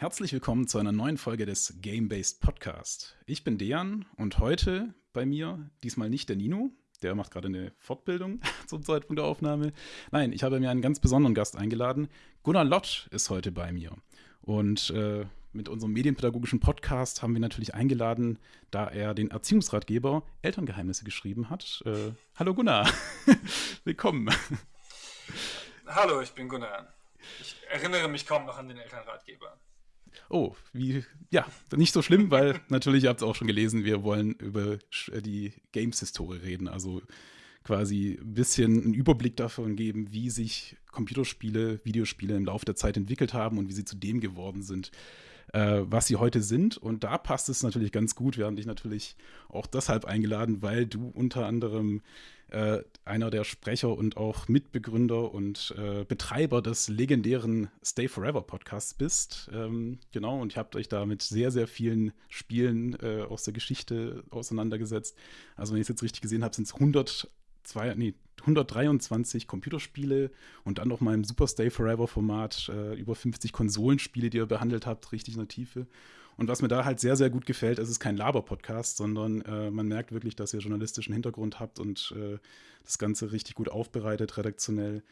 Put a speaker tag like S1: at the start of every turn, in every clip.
S1: Herzlich willkommen zu einer neuen Folge des Game-Based Podcast. Ich bin Dejan und heute bei mir diesmal nicht der Nino, der macht gerade eine Fortbildung zum Zeitpunkt der Aufnahme. Nein, ich habe mir einen ganz besonderen Gast eingeladen. Gunnar Lott ist heute bei mir. Und äh, mit unserem medienpädagogischen Podcast haben wir natürlich eingeladen, da er den Erziehungsratgeber Elterngeheimnisse geschrieben hat. Äh, hallo Gunnar, willkommen.
S2: Hallo, ich bin Gunnar. Ich erinnere mich kaum noch an den Elternratgeber.
S1: Oh, wie, ja, nicht so schlimm, weil natürlich, ihr habt es auch schon gelesen, wir wollen über äh, die Games-Historie reden. Also quasi ein bisschen einen Überblick davon geben, wie sich Computerspiele, Videospiele im Laufe der Zeit entwickelt haben und wie sie zu dem geworden sind, äh, was sie heute sind. Und da passt es natürlich ganz gut. Wir haben dich natürlich auch deshalb eingeladen, weil du unter anderem äh, einer der Sprecher und auch Mitbegründer und äh, Betreiber des legendären Stay Forever Podcasts bist. Ähm, genau, und ihr habt euch da mit sehr, sehr vielen Spielen äh, aus der Geschichte auseinandergesetzt. Also, wenn ich es jetzt richtig gesehen habe, sind es 100 zwei, nee, 123 Computerspiele und dann noch mal im Super Stay Forever Format äh, über 50 Konsolenspiele, die ihr behandelt habt, richtig in der Tiefe. Und was mir da halt sehr, sehr gut gefällt, es ist kein Laber-Podcast, sondern äh, man merkt wirklich, dass ihr journalistischen Hintergrund habt und äh, das Ganze richtig gut aufbereitet, redaktionell.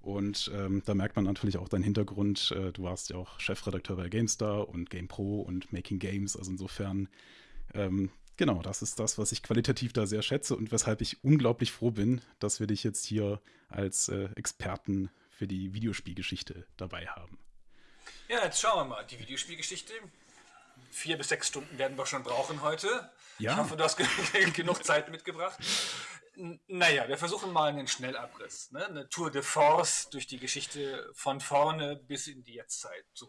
S1: Und ähm, da merkt man natürlich auch deinen Hintergrund. Äh, du warst ja auch Chefredakteur bei GameStar und GamePro und Making Games. Also insofern ähm, Genau, das ist das, was ich qualitativ da sehr schätze und weshalb ich unglaublich froh bin, dass wir dich jetzt hier als äh, Experten für die Videospielgeschichte dabei haben.
S2: Ja, jetzt schauen wir mal. Die Videospielgeschichte. Vier bis sechs Stunden werden wir schon brauchen heute. Ja. Ich hoffe, du hast genug Zeit mitgebracht. Naja, wir versuchen mal einen Schnellabriss. Ne? Eine Tour de Force durch die Geschichte von vorne bis in die Jetztzeit. So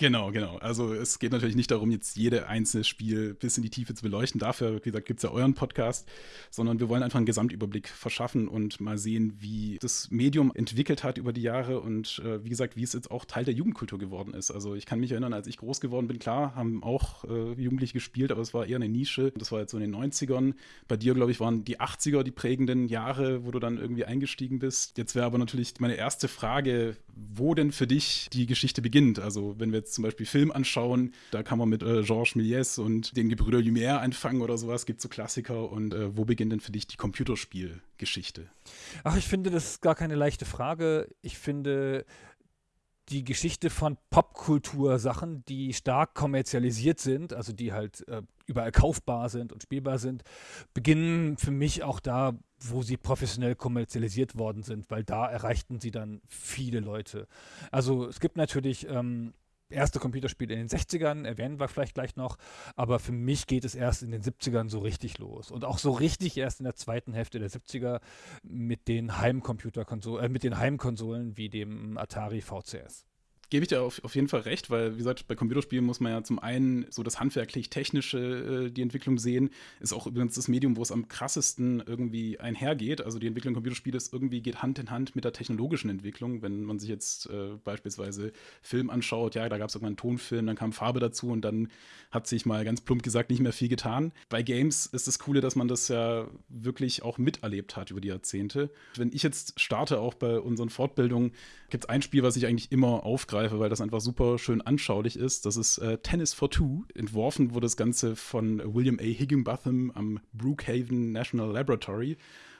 S1: Genau, genau. Also es geht natürlich nicht darum, jetzt jede einzelne Spiel bis in die Tiefe zu beleuchten. Dafür, wie gesagt, gibt es ja euren Podcast, sondern wir wollen einfach einen Gesamtüberblick verschaffen und mal sehen, wie das Medium entwickelt hat über die Jahre und äh, wie gesagt, wie es jetzt auch Teil der Jugendkultur geworden ist. Also ich kann mich erinnern, als ich groß geworden bin, klar, haben auch äh, Jugendliche gespielt, aber es war eher eine Nische. Das war jetzt so in den 90ern. Bei dir, glaube ich, waren die 80er die prägenden Jahre, wo du dann irgendwie eingestiegen bist. Jetzt wäre aber natürlich meine erste Frage, wo denn für dich die Geschichte beginnt. Also wenn wir jetzt zum Beispiel Film anschauen, da kann man mit äh, Georges Méliès und den Gebrüder Lumière anfangen oder sowas, gibt so Klassiker. Und äh, wo beginnt denn für dich die Computerspielgeschichte?
S3: Ach, ich finde, das ist gar keine leichte Frage. Ich finde, die Geschichte von Popkultur-Sachen, die stark kommerzialisiert sind, also die halt äh, überall kaufbar sind und spielbar sind, beginnen für mich auch da, wo sie professionell kommerzialisiert worden sind, weil da erreichten sie dann viele Leute. Also es gibt natürlich ähm, erste Computerspiele in den 60ern, erwähnen wir vielleicht gleich noch, aber für mich geht es erst in den 70ern so richtig los. Und auch so richtig erst in der zweiten Hälfte der 70er mit den Heimcomputerkonsolen, äh, mit den Heimkonsolen wie dem Atari VCS
S1: gebe ich dir auf, auf jeden Fall recht, weil, wie gesagt, bei Computerspielen muss man ja zum einen so das handwerklich-technische, äh, die Entwicklung sehen. Ist auch übrigens das Medium, wo es am krassesten irgendwie einhergeht. Also die Entwicklung Computerspiele ist irgendwie geht Hand in Hand mit der technologischen Entwicklung. Wenn man sich jetzt äh, beispielsweise Film anschaut, ja, da gab es irgendwann einen Tonfilm, dann kam Farbe dazu und dann hat sich mal ganz plump gesagt nicht mehr viel getan. Bei Games ist das Coole, dass man das ja wirklich auch miterlebt hat über die Jahrzehnte. Wenn ich jetzt starte, auch bei unseren Fortbildungen, gibt es ein Spiel, was ich eigentlich immer aufgreife weil das einfach super schön anschaulich ist. Das ist äh, Tennis for Two. Entworfen wurde das Ganze von William A. Higginbotham am Brookhaven National Laboratory.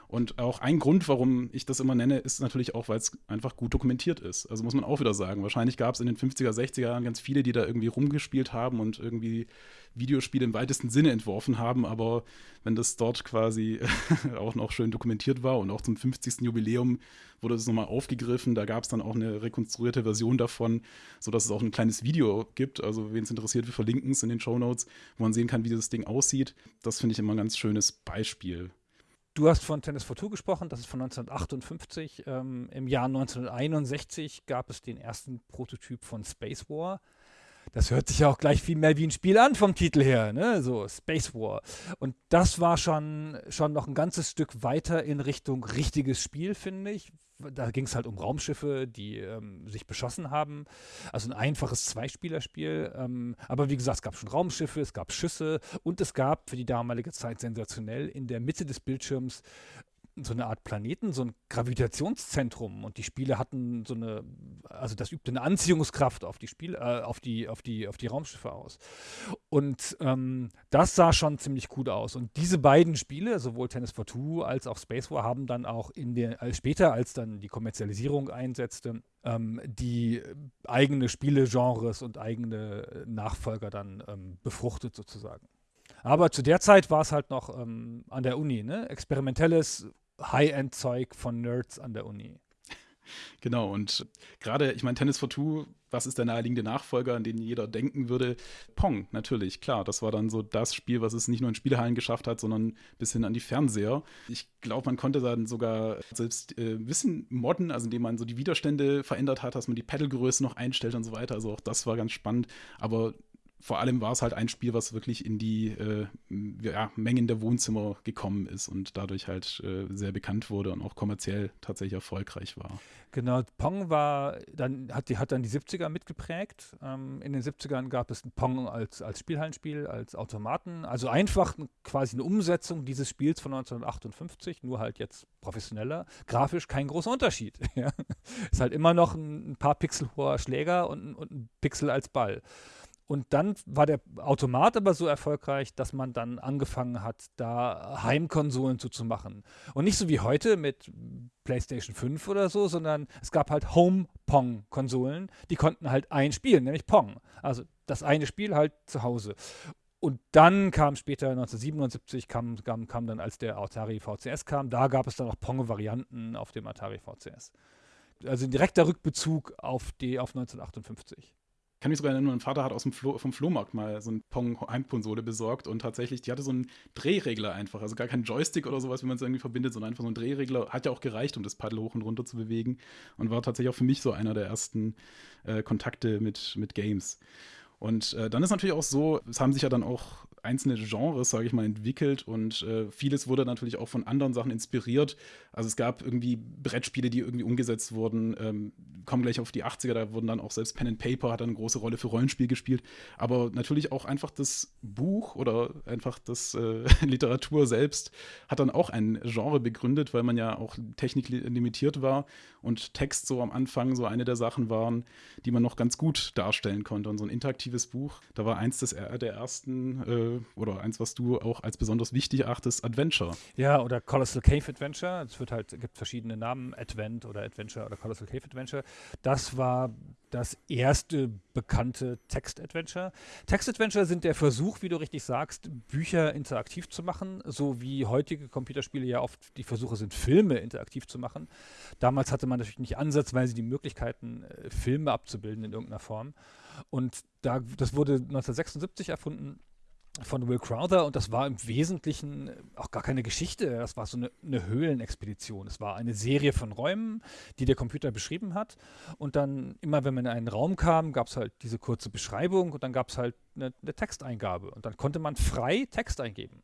S1: Und auch ein Grund, warum ich das immer nenne, ist natürlich auch, weil es einfach gut dokumentiert ist. Also muss man auch wieder sagen. Wahrscheinlich gab es in den 50er, 60er Jahren ganz viele, die da irgendwie rumgespielt haben und irgendwie Videospiele im weitesten Sinne entworfen haben. Aber wenn das dort quasi auch noch schön dokumentiert war und auch zum 50. Jubiläum wurde das nochmal aufgegriffen. Da gab es dann auch eine rekonstruierte Version davon, sodass es auch ein kleines Video gibt. Also, wen es interessiert, wir verlinken es in den Show Notes, wo man sehen kann, wie dieses Ding aussieht. Das finde ich immer ein ganz schönes Beispiel.
S3: Du hast von Tennis for Two gesprochen, das ist von 1958. Ähm, Im Jahr 1961 gab es den ersten Prototyp von Space War. Das hört sich ja auch gleich viel mehr wie ein Spiel an vom Titel her, ne? So Space War. Und das war schon, schon noch ein ganzes Stück weiter in Richtung richtiges Spiel, finde ich, da ging es halt um Raumschiffe, die ähm, sich beschossen haben. Also ein einfaches Zweispielerspiel. Ähm, aber wie gesagt, es gab schon Raumschiffe, es gab Schüsse und es gab für die damalige Zeit sensationell in der Mitte des Bildschirms so eine Art Planeten, so ein Gravitationszentrum und die Spiele hatten so eine, also das übte eine Anziehungskraft auf die Spiele, äh, auf die, auf die, auf die Raumschiffe aus. Und ähm, das sah schon ziemlich gut aus. Und diese beiden Spiele, sowohl Tennis for Two als auch Space War, haben dann auch in der, als später, als dann die Kommerzialisierung einsetzte, ähm, die eigene Spielegenres und eigene Nachfolger dann ähm, befruchtet sozusagen. Aber zu der Zeit war es halt noch ähm, an der Uni, ne? Experimentelles High-End-Zeug von Nerds an der Uni.
S1: Genau, und gerade, ich meine, Tennis for Two, was ist der naheliegende Nachfolger, an den jeder denken würde? Pong, natürlich, klar. Das war dann so das Spiel, was es nicht nur in Spielehallen geschafft hat, sondern bis hin an die Fernseher. Ich glaube, man konnte dann sogar selbst äh, Wissen modden, also indem man so die Widerstände verändert hat, dass man die Pedalgröße noch einstellt und so weiter. Also auch das war ganz spannend. Aber vor allem war es halt ein Spiel, was wirklich in die äh, ja, Mengen der Wohnzimmer gekommen ist und dadurch halt äh, sehr bekannt wurde und auch kommerziell tatsächlich erfolgreich war.
S3: Genau, Pong war dann, hat, die, hat dann die 70er mitgeprägt. Ähm, in den 70ern gab es Pong als, als Spielhallenspiel, als Automaten. Also einfach quasi eine Umsetzung dieses Spiels von 1958, nur halt jetzt professioneller. Grafisch kein großer Unterschied. Ist halt immer noch ein, ein paar Pixel hoher Schläger und, und ein Pixel als Ball. Und dann war der Automat aber so erfolgreich, dass man dann angefangen hat, da Heimkonsolen zuzumachen. Und nicht so wie heute mit PlayStation 5 oder so, sondern es gab halt Home-Pong-Konsolen, die konnten halt ein Spiel, nämlich Pong. Also das eine Spiel halt zu Hause. Und dann kam später 1977, kam, kam, kam dann, als der Atari VCS kam, da gab es dann auch Pong-Varianten auf dem Atari VCS. Also ein direkter Rückbezug auf, die, auf 1958
S1: kann mich sogar erinnern, mein Vater hat aus dem Flo vom Flohmarkt mal so eine Pong-Heimkonsole besorgt und tatsächlich, die hatte so einen Drehregler einfach, also gar kein Joystick oder sowas, wie man es irgendwie verbindet, sondern einfach so ein Drehregler. Hat ja auch gereicht, um das Paddel hoch und runter zu bewegen und war tatsächlich auch für mich so einer der ersten äh, Kontakte mit, mit Games. Und äh, dann ist natürlich auch so, es haben sich ja dann auch einzelne Genres, sage ich mal, entwickelt und äh, vieles wurde natürlich auch von anderen Sachen inspiriert. Also es gab irgendwie Brettspiele, die irgendwie umgesetzt wurden, ähm, kommen gleich auf die 80er, da wurden dann auch selbst Pen and Paper hat dann eine große Rolle für Rollenspiel gespielt, aber natürlich auch einfach das Buch oder einfach das äh, Literatur selbst hat dann auch ein Genre begründet, weil man ja auch techniklimitiert war und Text so am Anfang so eine der Sachen waren, die man noch ganz gut darstellen konnte und so ein interaktives Buch, da war eins des, der ersten äh, oder eins, was du auch als besonders wichtig erachtest, Adventure.
S3: Ja, oder Colossal Cave Adventure. Es wird halt, gibt verschiedene Namen, Advent oder Adventure oder Colossal Cave Adventure. Das war das erste bekannte Text-Adventure. Text-Adventure sind der Versuch, wie du richtig sagst, Bücher interaktiv zu machen, so wie heutige Computerspiele ja oft die Versuche sind, Filme interaktiv zu machen. Damals hatte man natürlich nicht ansatzweise die Möglichkeiten, äh, Filme abzubilden in irgendeiner Form. Und da, das wurde 1976 erfunden von Will Crowther und das war im Wesentlichen auch gar keine Geschichte. Das war so eine, eine, Höhlenexpedition. Es war eine Serie von Räumen, die der Computer beschrieben hat. Und dann immer, wenn man in einen Raum kam, gab es halt diese kurze Beschreibung und dann gab es halt eine, eine, Texteingabe. Und dann konnte man frei Text eingeben.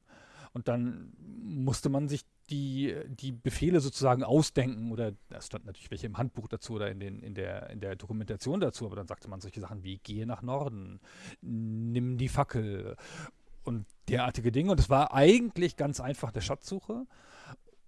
S3: Und dann musste man sich die, die Befehle sozusagen ausdenken oder da stand natürlich welche im Handbuch dazu oder in, den, in, der, in der Dokumentation dazu, aber dann sagte man solche Sachen wie gehe nach Norden, nimm die Fackel und derartige Dinge. Und es war eigentlich ganz einfach der Schatzsuche.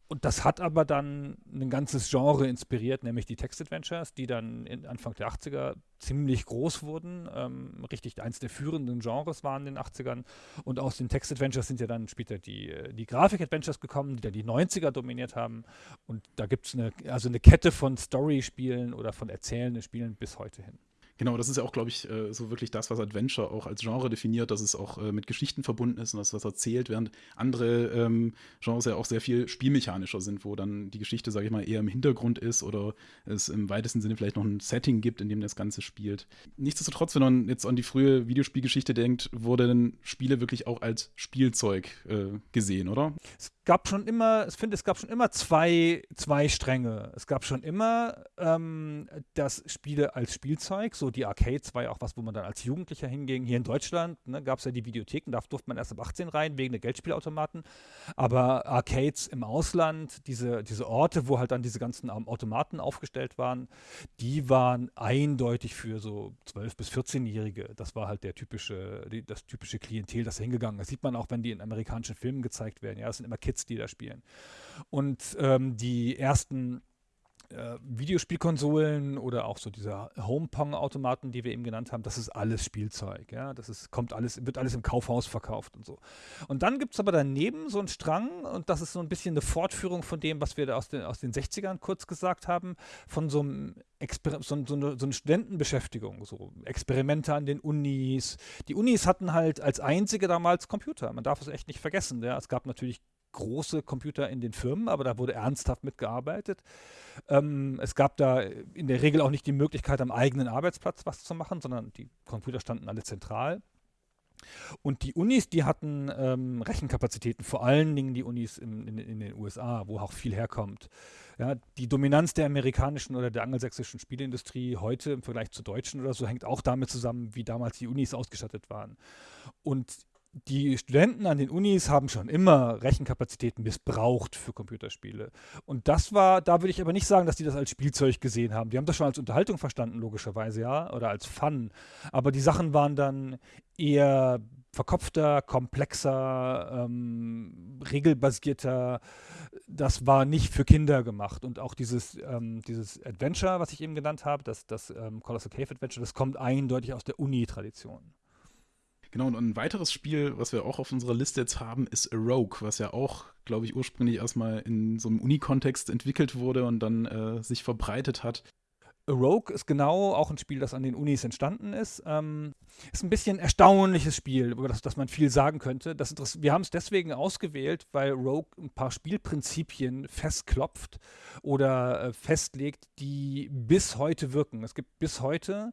S3: Und das hat aber dann ein ganzes Genre inspiriert, nämlich die Text-Adventures, die dann Anfang der 80er ziemlich groß wurden. Ähm, richtig eins der führenden Genres waren in den 80ern. Und aus den Text-Adventures sind ja dann später die, die Grafik-Adventures gekommen, die dann die 90er dominiert haben. Und da gibt es eine, also eine Kette von Story-Spielen oder von erzählenden Spielen bis heute hin.
S1: Genau, das ist ja auch, glaube ich, äh, so wirklich das, was Adventure auch als Genre definiert, dass es auch äh, mit Geschichten verbunden ist und das, was erzählt, während andere ähm, Genres ja auch sehr viel spielmechanischer sind, wo dann die Geschichte, sage ich mal, eher im Hintergrund ist oder es im weitesten Sinne vielleicht noch ein Setting gibt, in dem das Ganze spielt. Nichtsdestotrotz, wenn man jetzt an die frühe Videospielgeschichte denkt, wurden Spiele wirklich auch als Spielzeug äh, gesehen, oder?
S3: Es gab schon immer, ich finde, es gab schon immer zwei, zwei Stränge. Es gab schon immer ähm, das Spiele als Spielzeug, so die Arcades war ja auch was, wo man dann als Jugendlicher hinging. Hier in Deutschland ne, gab es ja die Videotheken, da durfte man erst ab 18 rein, wegen der Geldspielautomaten. Aber Arcades im Ausland, diese, diese Orte, wo halt dann diese ganzen Automaten aufgestellt waren, die waren eindeutig für so 12- bis 14-Jährige. Das war halt der typische, die, das typische Klientel, das hingegangen ist. Das sieht man auch, wenn die in amerikanischen Filmen gezeigt werden. Ja, das sind immer Kids Kids, die da spielen. Und ähm, die ersten äh, Videospielkonsolen oder auch so diese Home-Pong-Automaten, die wir eben genannt haben, das ist alles Spielzeug. Ja? Das ist, kommt alles, wird alles im Kaufhaus verkauft und so. Und dann gibt es aber daneben so einen Strang, und das ist so ein bisschen eine Fortführung von dem, was wir aus den, aus den 60ern kurz gesagt haben, von so einem Exper so, so, eine, so eine Studentenbeschäftigung, so Experimente an den Unis. Die Unis hatten halt als einzige damals Computer. Man darf es echt nicht vergessen. Ja? Es gab natürlich große Computer in den Firmen, aber da wurde ernsthaft mitgearbeitet. Ähm, es gab da in der Regel auch nicht die Möglichkeit, am eigenen Arbeitsplatz was zu machen, sondern die Computer standen alle zentral. Und die Unis, die hatten ähm, Rechenkapazitäten, vor allen Dingen die Unis im, in, in, den USA, wo auch viel herkommt. Ja, die Dominanz der amerikanischen oder der angelsächsischen Spieleindustrie heute im Vergleich zur deutschen oder so hängt auch damit zusammen, wie damals die Unis ausgestattet waren. Und die Studenten an den Unis haben schon immer Rechenkapazitäten missbraucht für Computerspiele. Und das war, da würde ich aber nicht sagen, dass die das als Spielzeug gesehen haben. Die haben das schon als Unterhaltung verstanden, logischerweise, ja, oder als Fun. Aber die Sachen waren dann eher verkopfter, komplexer, ähm, regelbasierter. Das war nicht für Kinder gemacht. Und auch dieses, ähm, dieses Adventure, was ich eben genannt habe, das, das ähm, Colossal Cave Adventure, das kommt eindeutig aus der Uni-Tradition.
S1: Genau, und ein weiteres Spiel, was wir auch auf unserer Liste jetzt haben, ist A Rogue, was ja auch, glaube ich, ursprünglich erstmal in so einem Uni-Kontext entwickelt wurde und dann äh, sich verbreitet hat.
S3: A Rogue ist genau auch ein Spiel, das an den Unis entstanden ist. Ähm, ist ein bisschen ein erstaunliches Spiel, über das, das man viel sagen könnte. Das wir haben es deswegen ausgewählt, weil Rogue ein paar Spielprinzipien festklopft oder äh, festlegt, die bis heute wirken. Es gibt bis heute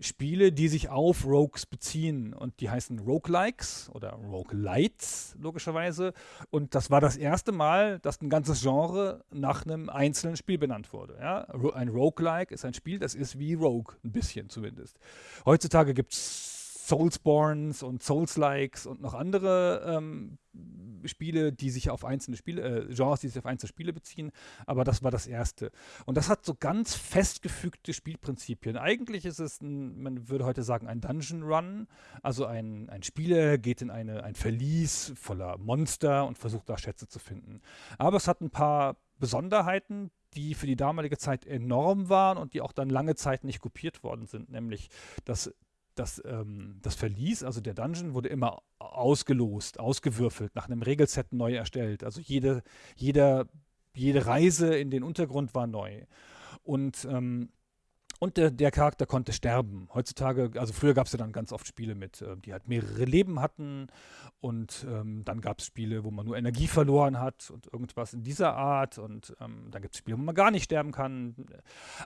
S3: Spiele, die sich auf Rogues beziehen und die heißen Roguelikes oder Roguelites logischerweise und das war das erste Mal, dass ein ganzes Genre nach einem einzelnen Spiel benannt wurde. Ja? Ein Roguelike ist ein Spiel, das ist wie Rogue, ein bisschen zumindest. Heutzutage gibt es Soulsborns und Souls-Likes und noch andere ähm, Spiele, die sich auf einzelne Spiele, äh, Genres, die sich auf einzelne Spiele beziehen, aber das war das erste. Und das hat so ganz festgefügte Spielprinzipien. Eigentlich ist es, ein, man würde heute sagen, ein Dungeon Run. Also ein, ein Spieler geht in eine, ein Verlies voller Monster und versucht da Schätze zu finden. Aber es hat ein paar Besonderheiten, die für die damalige Zeit enorm waren und die auch dann lange Zeit nicht kopiert worden sind, nämlich dass das, ähm, das Verlies, also der Dungeon, wurde immer ausgelost, ausgewürfelt, nach einem Regelset neu erstellt. Also jede, jeder, jede Reise in den Untergrund war neu. Und ähm, und der, der, Charakter konnte sterben. Heutzutage, also früher gab es ja dann ganz oft Spiele mit, äh, die halt mehrere Leben hatten. Und ähm, dann gab es Spiele, wo man nur Energie verloren hat und irgendwas in dieser Art. Und ähm, dann gibt es Spiele, wo man gar nicht sterben kann.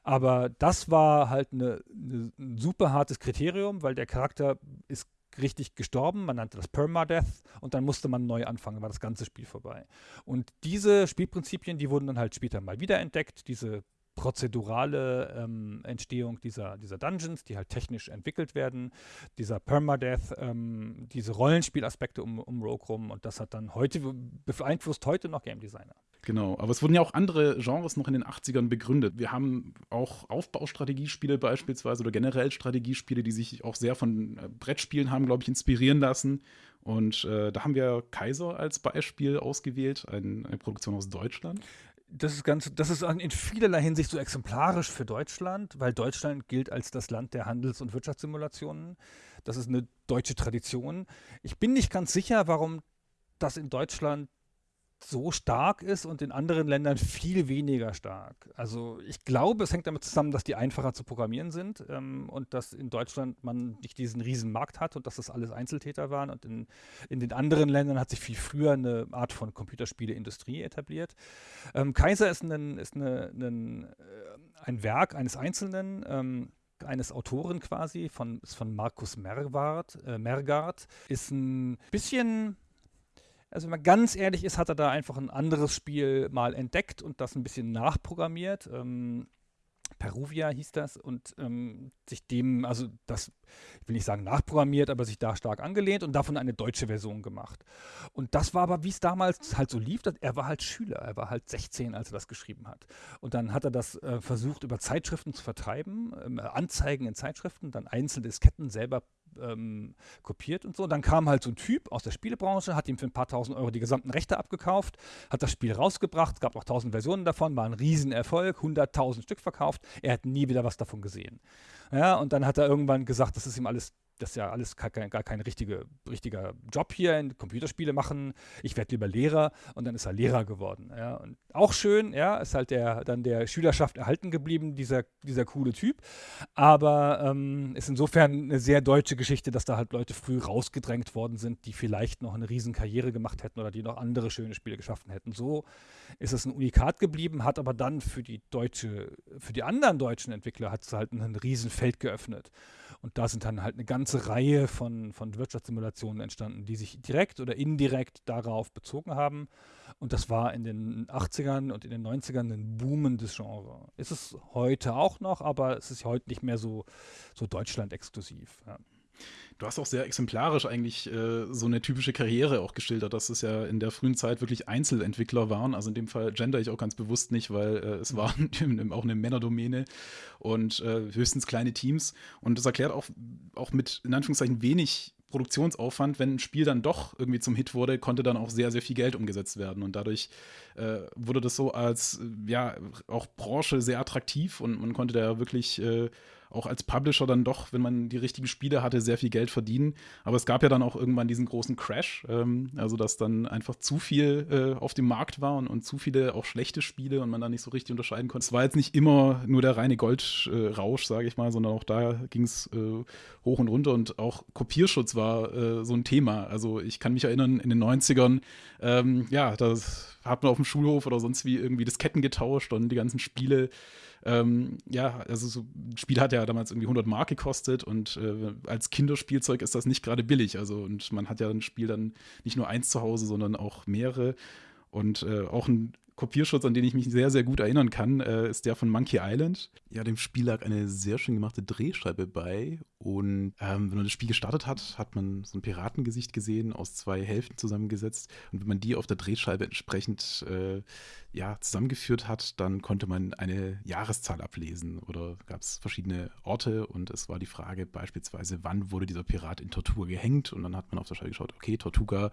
S3: Aber das war halt eine, eine, ein super hartes Kriterium, weil der Charakter ist richtig gestorben, man nannte das Permadeath und dann musste man neu anfangen, war das ganze Spiel vorbei. Und diese Spielprinzipien, die wurden dann halt später mal wiederentdeckt, diese prozedurale ähm, Entstehung dieser, dieser Dungeons, die halt technisch entwickelt werden, dieser Permadeath, ähm, diese Rollenspielaspekte um, um Rogue rum und das hat dann heute, beeinflusst heute noch Game Designer.
S1: Genau, aber es wurden ja auch andere Genres noch in den 80ern begründet. Wir haben auch Aufbaustrategiespiele beispielsweise oder generell Strategiespiele, die sich auch sehr von äh, Brettspielen haben, glaube ich, inspirieren lassen. Und äh, da haben wir Kaiser als Beispiel ausgewählt, ein, eine Produktion aus Deutschland
S3: das ist ganz, das ist in vielerlei Hinsicht so exemplarisch für Deutschland, weil Deutschland gilt als das Land der Handels- und Wirtschaftssimulationen. Das ist eine deutsche Tradition. Ich bin nicht ganz sicher, warum das in Deutschland so stark ist und in anderen Ländern viel weniger stark. Also ich glaube, es hängt damit zusammen, dass die einfacher zu programmieren sind ähm, und dass in Deutschland man nicht diesen riesen Markt hat und dass das alles Einzeltäter waren und in, in den anderen Ländern hat sich viel früher eine Art von Computerspieleindustrie etabliert. Ähm, Kaiser ist, ein, ist eine, ein, äh, ein Werk eines Einzelnen, ähm, eines Autoren quasi, von, ist von Markus Mergard, äh, Mergard, ist ein bisschen also wenn man ganz ehrlich ist, hat er da einfach ein anderes Spiel mal entdeckt und das ein bisschen nachprogrammiert. Ähm, Peruvia hieß das und ähm, sich dem, also das, ich will nicht sagen nachprogrammiert, aber sich da stark angelehnt und davon eine deutsche Version gemacht. Und das war aber, wie es damals halt so lief, er war halt Schüler, er war halt 16, als er das geschrieben hat. Und dann hat er das äh, versucht, über Zeitschriften zu vertreiben, äh, Anzeigen in Zeitschriften, dann einzelne Disketten selber ähm, kopiert und so. Dann kam halt so ein Typ aus der Spielebranche, hat ihm für ein paar tausend Euro die gesamten Rechte abgekauft, hat das Spiel rausgebracht, gab auch tausend Versionen davon, war ein Riesenerfolg, hunderttausend Stück verkauft. Er hat nie wieder was davon gesehen. Ja, und dann hat er irgendwann gesagt, das ist ihm alles das ist ja alles gar kein, gar kein richtige, richtiger Job hier, in Computerspiele machen. Ich werde lieber Lehrer und dann ist er Lehrer geworden. Ja. Und auch schön, ja, ist halt der, dann der Schülerschaft erhalten geblieben, dieser, dieser coole Typ. Aber ähm, ist insofern eine sehr deutsche Geschichte, dass da halt Leute früh rausgedrängt worden sind, die vielleicht noch eine Riesenkarriere gemacht hätten oder die noch andere schöne Spiele geschaffen hätten. So ist es ein Unikat geblieben, hat aber dann für die deutsche, für die anderen deutschen Entwickler hat es halt ein Riesenfeld geöffnet. Und da sind dann halt eine ganze Reihe von, von Wirtschaftssimulationen entstanden, die sich direkt oder indirekt darauf bezogen haben. Und das war in den 80ern und in den 90ern ein boomendes Genre. Ist es heute auch noch, aber es ist heute nicht mehr so, so Deutschland-exklusiv. Ja.
S1: Du hast auch sehr exemplarisch eigentlich äh, so eine typische Karriere auch geschildert, dass es ja in der frühen Zeit wirklich Einzelentwickler waren. Also in dem Fall gender ich auch ganz bewusst nicht, weil äh, es waren auch eine Männerdomäne und äh, höchstens kleine Teams. Und das erklärt auch, auch mit in Anführungszeichen wenig Produktionsaufwand, wenn ein Spiel dann doch irgendwie zum Hit wurde, konnte dann auch sehr, sehr viel Geld umgesetzt werden. Und dadurch äh, wurde das so als, ja, auch Branche sehr attraktiv und man konnte da wirklich äh, auch als Publisher dann doch, wenn man die richtigen Spiele hatte, sehr viel Geld verdienen. Aber es gab ja dann auch irgendwann diesen großen Crash, ähm, also dass dann einfach zu viel äh, auf dem Markt war und, und, zu viele auch schlechte Spiele und man dann nicht so richtig unterscheiden konnte. Es war jetzt nicht immer nur der reine Goldrausch, äh, sage ich mal, sondern auch da ging es äh, hoch und runter und auch Kopierschutz war äh, so ein Thema. Also ich kann mich erinnern, in den 90ern, ähm, ja, da hat man auf dem Schulhof oder sonst wie irgendwie das Ketten getauscht und die ganzen Spiele ähm, ja, also so ein Spiel hat ja damals irgendwie 100 Mark gekostet und äh, als Kinderspielzeug ist das nicht gerade billig. Also und man hat ja ein Spiel dann nicht nur eins zu Hause, sondern auch mehrere. Und äh, auch ein Kopierschutz, an den ich mich sehr, sehr gut erinnern kann, äh, ist der von Monkey Island. Ja, dem Spiel lag eine sehr schön gemachte Drehscheibe bei. Und ähm, wenn man das Spiel gestartet hat, hat man so ein Piratengesicht gesehen, aus zwei Hälften zusammengesetzt. Und wenn man die auf der Drehscheibe entsprechend äh, ja, zusammengeführt hat, dann konnte man eine Jahreszahl ablesen. Oder gab es verschiedene Orte und es war die Frage beispielsweise, wann wurde dieser Pirat in Tortuga gehängt? Und dann hat man auf der Scheibe geschaut, okay, Tortuga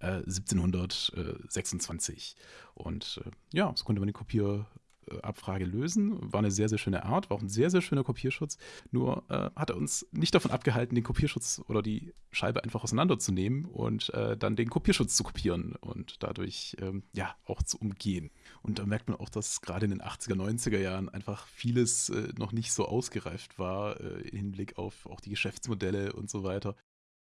S1: äh, 1726. Und äh, ja, so konnte man die Kopierabfrage lösen. War eine sehr, sehr schöne Art, war auch ein sehr, sehr schöner Kopierschutz. Nur äh, hat er uns nicht davon abgehalten, den Kopierschutz oder die Scheibe einfach auseinanderzunehmen und äh, dann den Kopierschutz zu kopieren und dadurch ähm, ja auch zu umgehen. Und da merkt man auch, dass gerade in den 80er, 90er Jahren einfach vieles äh, noch nicht so ausgereift war äh, im Hinblick auf auch die Geschäftsmodelle und so weiter.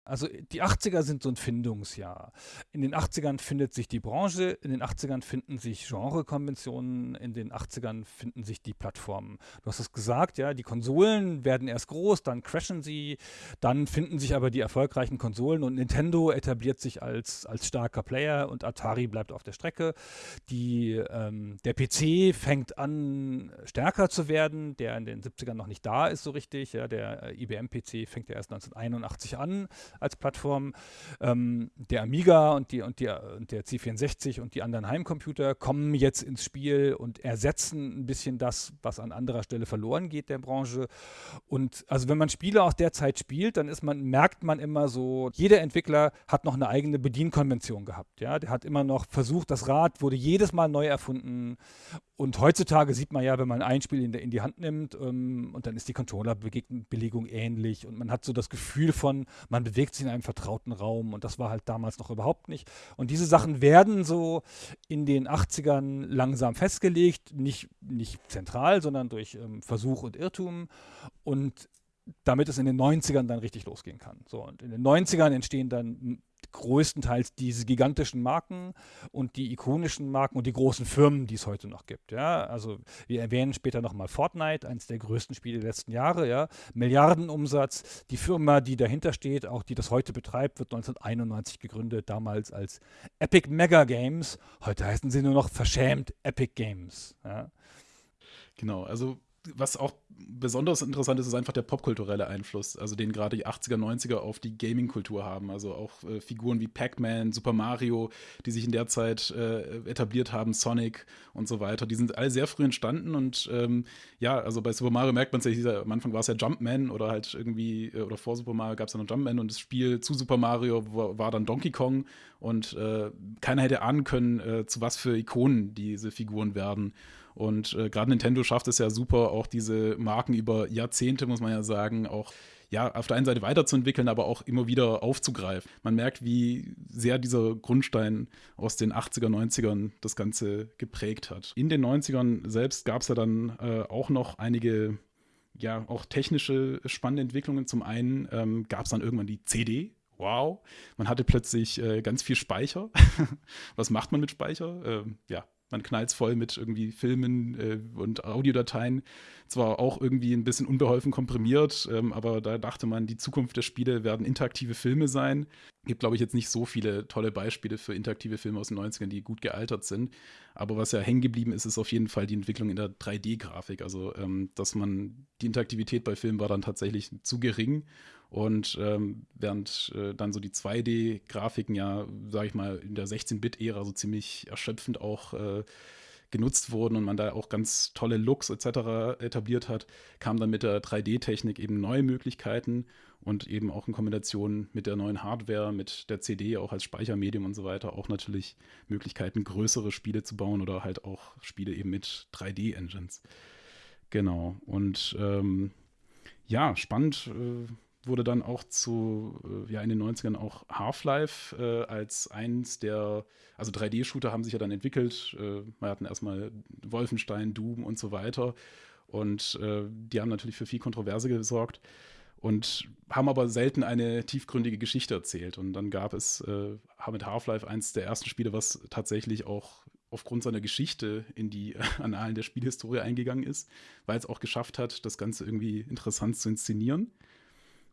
S3: Also die 80er sind so ein Findungsjahr. In den 80ern findet sich die Branche, in den 80ern finden sich Genrekonventionen, in den 80ern finden sich die Plattformen. Du hast es gesagt, ja, die Konsolen werden erst groß, dann crashen sie, dann finden sich aber die erfolgreichen Konsolen und Nintendo etabliert sich als, als starker Player und Atari bleibt auf der Strecke. Die, ähm, der PC fängt an stärker zu werden, der in den 70ern noch nicht da ist so richtig. Ja, der äh, IBM-PC fängt ja erst 1981 an als Plattform. Ähm, der Amiga und, die, und, die, und der C64 und die anderen Heimcomputer kommen jetzt ins Spiel und ersetzen ein bisschen das, was an anderer Stelle verloren geht der Branche. Und also wenn man Spiele aus der Zeit spielt, dann ist man, merkt man immer so, jeder Entwickler hat noch eine eigene Bedienkonvention gehabt. Ja? Der hat immer noch versucht, das Rad wurde jedes Mal neu erfunden und heutzutage sieht man ja, wenn man ein Spiel in, in die Hand nimmt ähm, und dann ist die Controllerbelegung ähnlich und man hat so das Gefühl von, man bewegt sich in einem vertrauten Raum und das war halt damals noch überhaupt nicht. Und diese Sachen werden so in den 80ern langsam festgelegt, nicht, nicht zentral, sondern durch ähm, Versuch und Irrtum und damit es in den 90ern dann richtig losgehen kann. So, und in den 90ern entstehen dann größtenteils diese gigantischen Marken und die ikonischen Marken und die großen Firmen, die es heute noch gibt. Ja, also wir erwähnen später nochmal Fortnite, eines der größten Spiele der letzten Jahre. Ja, Milliardenumsatz. Die Firma, die dahinter steht, auch die das heute betreibt, wird 1991 gegründet, damals als Epic Mega Games. Heute heißen sie nur noch verschämt Epic Games. Ja.
S1: Genau, also was auch besonders interessant ist, ist einfach der popkulturelle Einfluss, also den gerade die 80er, 90er auf die Gaming-Kultur haben. Also auch äh, Figuren wie Pac-Man, Super Mario, die sich in der Zeit äh, etabliert haben, Sonic und so weiter. Die sind alle sehr früh entstanden und ähm, ja, also bei Super Mario merkt man es ja, am Anfang war es ja Jumpman oder halt irgendwie, äh, oder vor Super Mario gab es ja noch Jumpman und das Spiel zu Super Mario war, war dann Donkey Kong und äh, keiner hätte ahnen können, äh, zu was für Ikonen diese Figuren werden. Und äh, gerade Nintendo schafft es ja super, auch diese Marken über Jahrzehnte, muss man ja sagen, auch ja, auf der einen Seite weiterzuentwickeln, aber auch immer wieder aufzugreifen. Man merkt, wie sehr dieser Grundstein aus den 80er, 90ern das Ganze geprägt hat. In den 90ern selbst gab es ja dann äh, auch noch einige, ja, auch technische spannende Entwicklungen. Zum einen ähm, gab es dann irgendwann die CD, wow, man hatte plötzlich äh, ganz viel Speicher. Was macht man mit Speicher? Ähm, ja, man knallt voll mit irgendwie Filmen äh, und Audiodateien. Zwar auch irgendwie ein bisschen unbeholfen komprimiert, ähm, aber da dachte man, die Zukunft der Spiele werden interaktive Filme sein. Gibt, glaube ich, jetzt nicht so viele tolle Beispiele für interaktive Filme aus den 90ern, die gut gealtert sind. Aber was ja hängen geblieben ist, ist auf jeden Fall die Entwicklung in der 3D-Grafik. Also, ähm, dass man, die Interaktivität bei Filmen war dann tatsächlich zu gering und ähm, während äh, dann so die 2D-Grafiken ja, sage ich mal, in der 16-Bit-Ära so ziemlich erschöpfend auch äh, genutzt wurden und man da auch ganz tolle Looks etc. etabliert hat, kamen dann mit der 3D-Technik eben neue Möglichkeiten und eben auch in Kombination mit der neuen Hardware, mit der CD auch als Speichermedium und so weiter auch natürlich Möglichkeiten, größere Spiele zu bauen oder halt auch Spiele eben mit 3D-Engines. Genau. Und ähm, ja, spannend. Äh, wurde dann auch zu, äh, ja, in den 90ern auch Half-Life äh, als eins der, also 3D-Shooter haben sich ja dann entwickelt. Äh, wir hatten erstmal Wolfenstein, Doom und so weiter. Und äh, die haben natürlich für viel Kontroverse gesorgt und haben aber selten eine tiefgründige Geschichte erzählt. Und dann gab es äh, mit Half-Life eins der ersten Spiele, was tatsächlich auch aufgrund seiner Geschichte in die Annalen der Spielhistorie eingegangen ist, weil es auch geschafft hat, das Ganze irgendwie interessant zu inszenieren.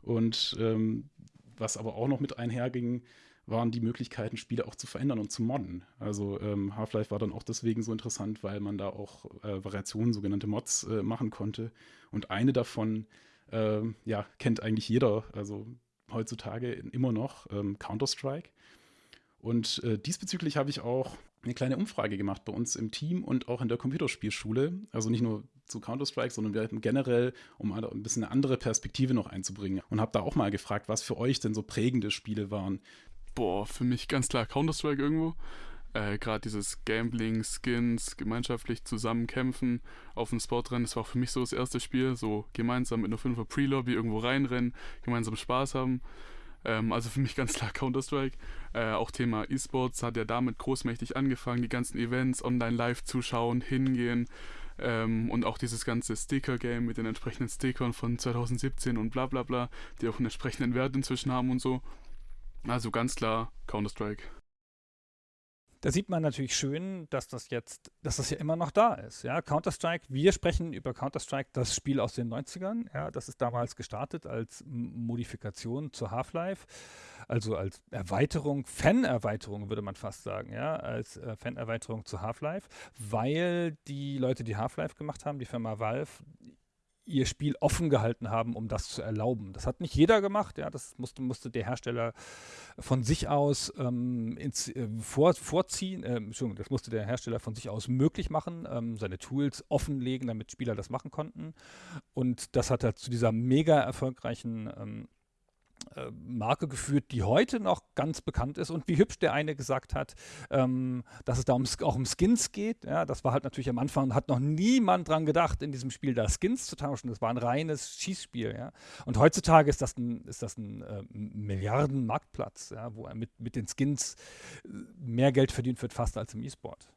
S1: Und ähm, was aber auch noch mit einherging, waren die Möglichkeiten, Spiele auch zu verändern und zu modden. Also ähm, Half-Life war dann auch deswegen so interessant, weil man da auch äh, Variationen, sogenannte Mods, äh, machen konnte. Und eine davon, äh, ja, kennt eigentlich jeder, also heutzutage immer noch, ähm, Counter-Strike. Und äh, diesbezüglich habe ich auch eine kleine Umfrage gemacht bei uns im Team und auch in der Computerspielschule. Also nicht nur zu Counter-Strike, sondern wir hatten generell, um ein bisschen eine andere Perspektive noch einzubringen. Und habe da auch mal gefragt, was für euch denn so prägende Spiele waren.
S4: Boah, für mich ganz klar Counter-Strike irgendwo. Äh, Gerade dieses Gambling, Skins, gemeinschaftlich zusammenkämpfen auf dem Sportrennen, das war für mich so das erste Spiel. So gemeinsam mit einer 5er Pre-Lobby irgendwo reinrennen, gemeinsam Spaß haben. Ähm, also für mich ganz klar Counter-Strike. Äh, auch Thema E-Sports hat ja damit großmächtig angefangen, die ganzen Events online live zuschauen, hingehen. Ähm, und auch dieses ganze Sticker-Game mit den entsprechenden Stickern von 2017 und bla bla bla, die auch einen entsprechenden Wert inzwischen haben und so. Also ganz klar Counter-Strike.
S3: Da sieht man natürlich schön, dass das jetzt, dass das ja immer noch da ist. Ja, Counter-Strike, wir sprechen über Counter-Strike, das Spiel aus den 90ern. Ja, das ist damals gestartet als Modifikation zu Half-Life, also als Erweiterung, Fan-Erweiterung würde man fast sagen, ja, als äh, Fan-Erweiterung zu Half-Life, weil die Leute, die Half-Life gemacht haben, die Firma Valve, ihr Spiel offen gehalten haben, um das zu erlauben. Das hat nicht jeder gemacht, ja, das musste, musste der Hersteller von sich aus ähm, ins, äh, vor, vorziehen, äh, Entschuldigung, das musste der Hersteller von sich aus möglich machen, ähm, seine Tools offenlegen, damit Spieler das machen konnten. Und das hat er zu dieser mega erfolgreichen ähm, äh, Marke geführt, die heute noch ganz bekannt ist und wie hübsch der eine gesagt hat, ähm, dass es da um, auch um Skins geht. Ja, das war halt natürlich am Anfang, hat noch niemand dran gedacht, in diesem Spiel da Skins zu tauschen. Das war ein reines Schießspiel. Ja. Und heutzutage ist das ein, ist das ein äh, Milliarden-Marktplatz, ja, wo mit, mit den Skins äh, mehr Geld verdient wird, fast als im E-Sport.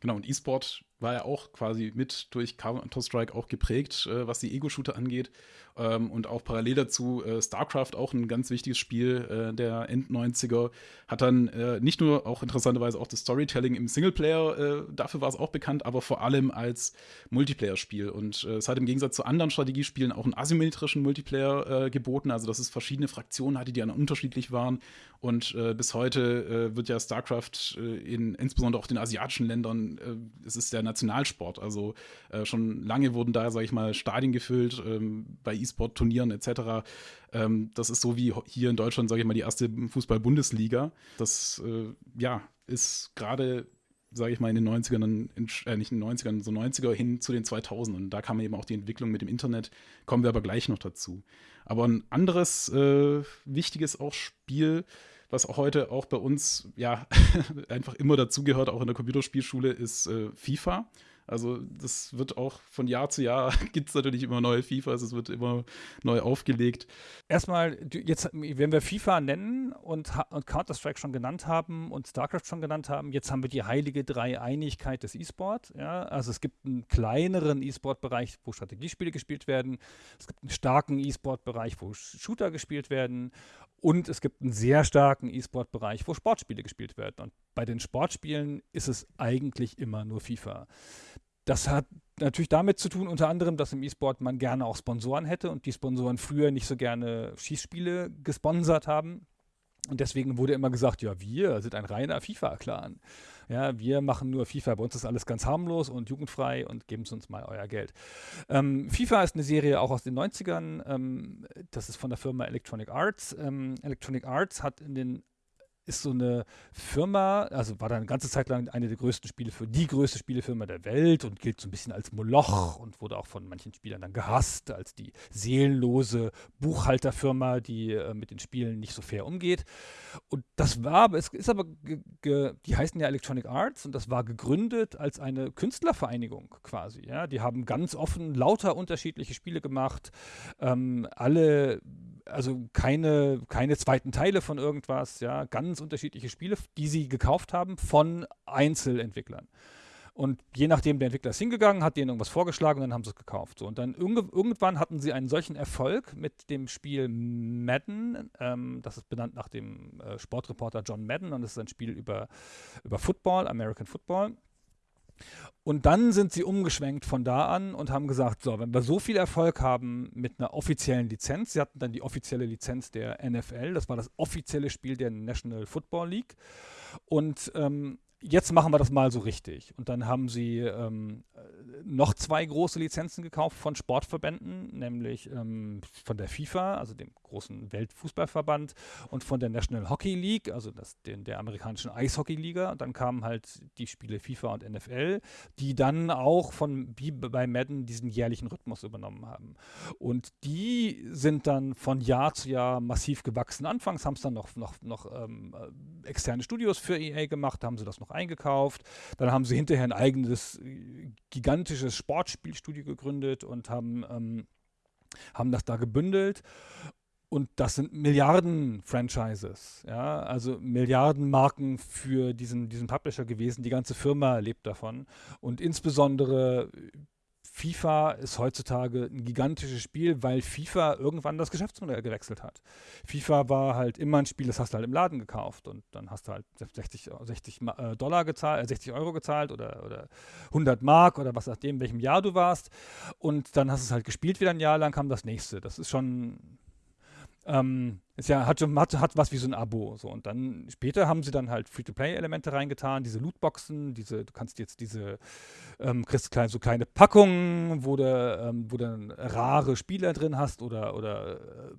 S1: Genau, und E-Sport war ja auch quasi mit durch Counter-Strike auch geprägt, äh, was die Ego-Shooter angeht. Ähm, und auch parallel dazu äh, StarCraft, auch ein ganz wichtiges Spiel äh, der End-90er, hat dann äh, nicht nur auch interessanterweise auch das Storytelling im Singleplayer, äh, dafür war es auch bekannt, aber vor allem als Multiplayer-Spiel. Und äh, es hat im Gegensatz zu anderen Strategiespielen auch einen asymmetrischen Multiplayer geboten, also dass es verschiedene Fraktionen hatte, die dann unterschiedlich waren. Und bis heute wird ja StarCraft in insbesondere auch den asiatischen Ländern, es ist der Nationalsport. Also äh, schon lange wurden da, sage ich mal, Stadien gefüllt ähm, bei E-Sport-Turnieren etc. Ähm, das ist so wie hier in Deutschland, sage ich mal, die erste Fußball-Bundesliga. Das äh, ja, ist gerade sage ich mal, in den 90ern, in, äh, nicht in den 90ern, so 90er hin zu den 2000ern. Da kam eben auch die Entwicklung mit dem Internet, kommen wir aber gleich noch dazu. Aber ein anderes äh, wichtiges auch Spiel, was auch heute auch bei uns ja einfach immer dazugehört, auch in der Computerspielschule, ist äh, FIFA. Also das wird auch von Jahr zu Jahr gibt es natürlich immer neue FIFAs, es wird immer neu aufgelegt.
S3: Erstmal, jetzt, wenn wir FIFA nennen und, und Counter-Strike schon genannt haben und StarCraft schon genannt haben, jetzt haben wir die heilige Dreieinigkeit des E-Sport. Ja? Also es gibt einen kleineren E-Sport-Bereich, wo Strategiespiele gespielt werden. Es gibt einen starken E-Sport-Bereich, wo Shooter gespielt werden. Und es gibt einen sehr starken E-Sport-Bereich, wo Sportspiele gespielt werden. Und bei den Sportspielen ist es eigentlich immer nur FIFA. Das hat natürlich damit zu tun, unter anderem, dass im E-Sport man gerne auch Sponsoren hätte und die Sponsoren früher nicht so gerne Schießspiele gesponsert haben. Und deswegen wurde immer gesagt, ja, wir sind ein reiner FIFA-Clan. Ja, wir machen nur FIFA. Bei uns ist alles ganz harmlos und jugendfrei und geben Sie uns mal euer Geld. Ähm, FIFA ist eine Serie auch aus den 90ern. Ähm, das ist von der Firma Electronic Arts. Ähm, Electronic Arts hat in den ist so eine Firma, also war da eine ganze Zeit lang eine der größten Spiele für die größte Spielefirma der Welt und gilt so ein bisschen als Moloch und wurde auch von manchen Spielern dann gehasst, als die seelenlose Buchhalterfirma, die äh, mit den Spielen nicht so fair umgeht. Und das war, es ist aber, die heißen ja Electronic Arts und das war gegründet als eine Künstlervereinigung quasi. Ja? Die haben ganz offen lauter unterschiedliche Spiele gemacht, ähm, alle also keine, keine zweiten Teile von irgendwas, ja, ganz unterschiedliche Spiele, die sie gekauft haben von Einzelentwicklern. Und je nachdem, der Entwickler ist hingegangen, hat denen irgendwas vorgeschlagen und dann haben sie es gekauft. So, und dann irgendwann hatten sie einen solchen Erfolg mit dem Spiel Madden. Ähm, das ist benannt nach dem äh, Sportreporter John Madden und das ist ein Spiel über, über Football, American Football. Und dann sind sie umgeschwenkt von da an und haben gesagt, so, wenn wir so viel Erfolg haben mit einer offiziellen Lizenz, sie hatten dann die offizielle Lizenz der NFL, das war das offizielle Spiel der National Football League. Und ähm, jetzt machen wir das mal so richtig. Und dann haben sie ähm, noch zwei große Lizenzen gekauft von Sportverbänden, nämlich ähm, von der FIFA, also dem großen Weltfußballverband, und von der National Hockey League, also das, den, der amerikanischen Eishockey-Liga. Und dann kamen halt die Spiele FIFA und NFL, die dann auch von wie bei Madden diesen jährlichen Rhythmus übernommen haben. Und die sind dann von Jahr zu Jahr massiv gewachsen. Anfangs haben es dann noch, noch, noch ähm, externe Studios für EA gemacht, haben sie das noch noch eingekauft. Dann haben sie hinterher ein eigenes äh, gigantisches Sportspielstudio gegründet und haben, ähm, haben das da gebündelt. Und das sind Milliarden-Franchises, ja, also Milliarden-Marken für diesen, diesen Publisher gewesen. Die ganze Firma lebt davon. Und insbesondere FIFA ist heutzutage ein gigantisches Spiel, weil FIFA irgendwann das Geschäftsmodell gewechselt hat. FIFA war halt immer ein Spiel, das hast du halt im Laden gekauft und dann hast du halt 60, 60 äh, Dollar gezahlt, 60 äh, Euro gezahlt oder, oder 100 Mark oder was nachdem, in welchem Jahr du warst und dann hast du es halt gespielt wieder ein Jahr lang, kam das nächste. Das ist schon ähm, ist ja, hat, hat, hat was wie so ein Abo. So. Und dann später haben sie dann halt Free-to-Play-Elemente reingetan, diese Lootboxen, diese, du kannst jetzt diese, ähm, kriegst klein, so kleine Packungen, wo du, ähm, wo du rare Spieler drin hast oder, oder, äh,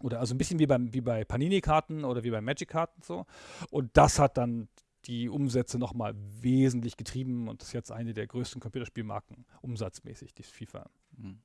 S3: oder also ein bisschen wie, beim, wie bei Panini-Karten oder wie bei Magic-Karten so. Und das hat dann die Umsätze nochmal wesentlich getrieben und ist jetzt eine der größten Computerspielmarken umsatzmäßig, die FIFA. Mhm.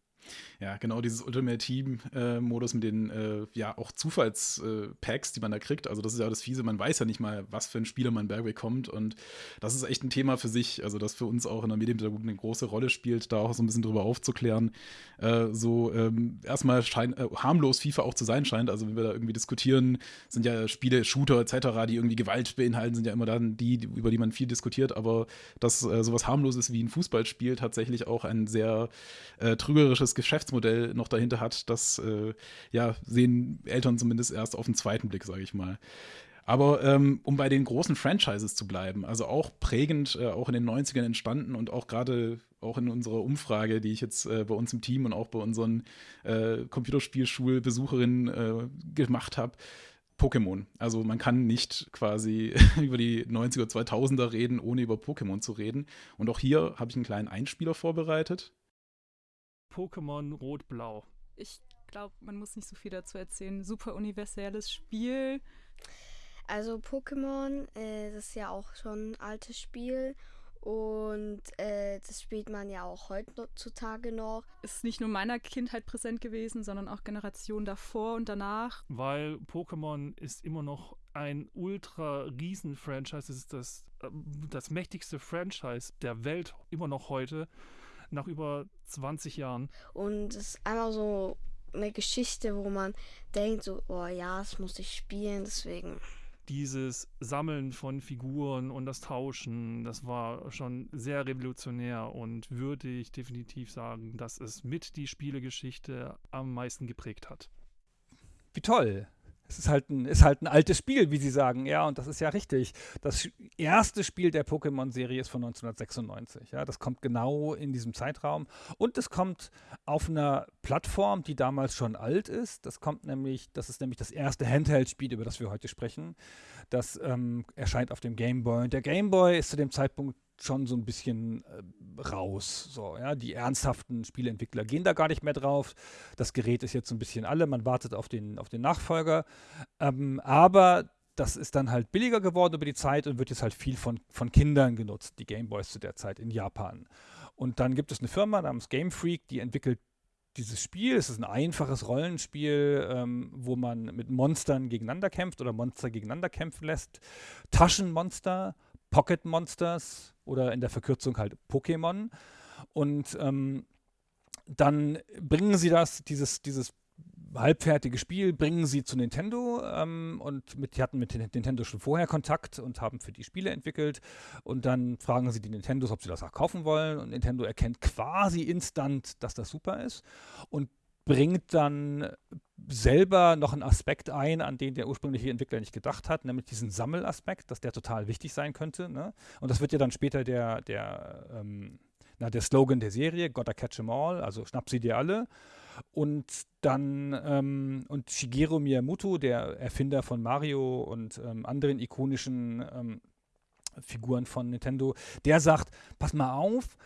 S1: Ja, genau, dieses Ultimate Team-Modus mit den äh, ja auch Zufallspacks, die man da kriegt. Also, das ist ja das Fiese, man weiß ja nicht mal, was für ein Spieler man Bergweg kommt. Und das ist echt ein Thema für sich, also das für uns auch in der Medienpädagogik eine große Rolle spielt, da auch so ein bisschen drüber aufzuklären. Äh, so ähm, erstmal schein, äh, harmlos FIFA auch zu sein scheint. Also, wenn wir da irgendwie diskutieren, sind ja Spiele, Shooter etc., die irgendwie Gewalt beinhalten, sind ja immer dann die, über die man viel diskutiert. Aber dass äh, sowas harmloses wie ein Fußballspiel tatsächlich auch ein sehr äh, trügerisches Geschäftsmodell noch dahinter hat, das äh, ja, sehen Eltern zumindest erst auf den zweiten Blick, sage ich mal. Aber ähm, um bei den großen Franchises zu bleiben, also auch prägend, äh, auch in den 90ern entstanden und auch gerade auch in unserer Umfrage, die ich jetzt äh, bei uns im Team und auch bei unseren äh, Computerspielschulbesucherinnen äh, gemacht habe, Pokémon. Also man kann nicht quasi über die 90er, 2000er reden, ohne über Pokémon zu reden. Und auch hier habe ich einen kleinen Einspieler vorbereitet.
S5: Pokémon Rot-Blau.
S6: Ich glaube, man muss nicht so viel dazu erzählen. Super universelles Spiel.
S7: Also Pokémon, äh, das ist ja auch schon ein altes Spiel und äh, das spielt man ja auch heutzutage noch.
S6: Ist nicht nur meiner Kindheit präsent gewesen, sondern auch Generationen davor und danach.
S5: Weil Pokémon ist immer noch ein ultra riesen Franchise. Es ist das, äh, das mächtigste Franchise der Welt immer noch heute, nach über 20 Jahren.
S7: Und es ist einfach so eine Geschichte, wo man denkt, so, oh ja, das muss ich spielen, deswegen
S5: dieses Sammeln von Figuren und das Tauschen, das war schon sehr revolutionär und würde ich definitiv sagen, dass es mit die Spielegeschichte am meisten geprägt hat.
S3: Wie toll! Es ist halt, ein, ist halt ein altes Spiel, wie Sie sagen, ja, und das ist ja richtig. Das erste Spiel der Pokémon-Serie ist von 1996, ja, das kommt genau in diesem Zeitraum und es kommt auf einer Plattform, die damals schon alt ist. Das kommt nämlich, das ist nämlich das erste Handheld-Spiel, über das wir heute sprechen. Das ähm, erscheint auf dem Game Boy und der Game Boy ist zu dem Zeitpunkt schon so ein bisschen äh, raus. So, ja, die ernsthaften Spieleentwickler gehen da gar nicht mehr drauf. Das Gerät ist jetzt so ein bisschen alle, man wartet auf den, auf den Nachfolger. Ähm, aber das ist dann halt billiger geworden über die Zeit und wird jetzt halt viel von, von Kindern genutzt, die Gameboys zu der Zeit in Japan. Und dann gibt es eine Firma namens Game Freak, die entwickelt dieses Spiel. Es ist ein einfaches Rollenspiel, ähm, wo man mit Monstern gegeneinander kämpft oder Monster gegeneinander kämpfen lässt. Taschenmonster Pocket Monsters oder in der Verkürzung halt Pokémon. Und ähm, dann bringen sie das, dieses, dieses halbfertige Spiel, bringen sie zu Nintendo ähm, und mit, die hatten mit Nintendo schon vorher Kontakt und haben für die Spiele entwickelt. Und dann fragen sie die Nintendos, ob sie das auch kaufen wollen. Und Nintendo erkennt quasi instant, dass das super ist und bringt dann selber noch einen Aspekt ein, an den der ursprüngliche Entwickler nicht gedacht hat, nämlich diesen Sammelaspekt, dass der total wichtig sein könnte. Ne? Und das wird ja dann später der, der, ähm, na, der Slogan der Serie, Gotta catch 'em all, also schnapp sie dir alle. Und dann, ähm, und Shigeru Miyamoto, der Erfinder von Mario und ähm, anderen ikonischen ähm, Figuren von Nintendo, der sagt, pass mal auf,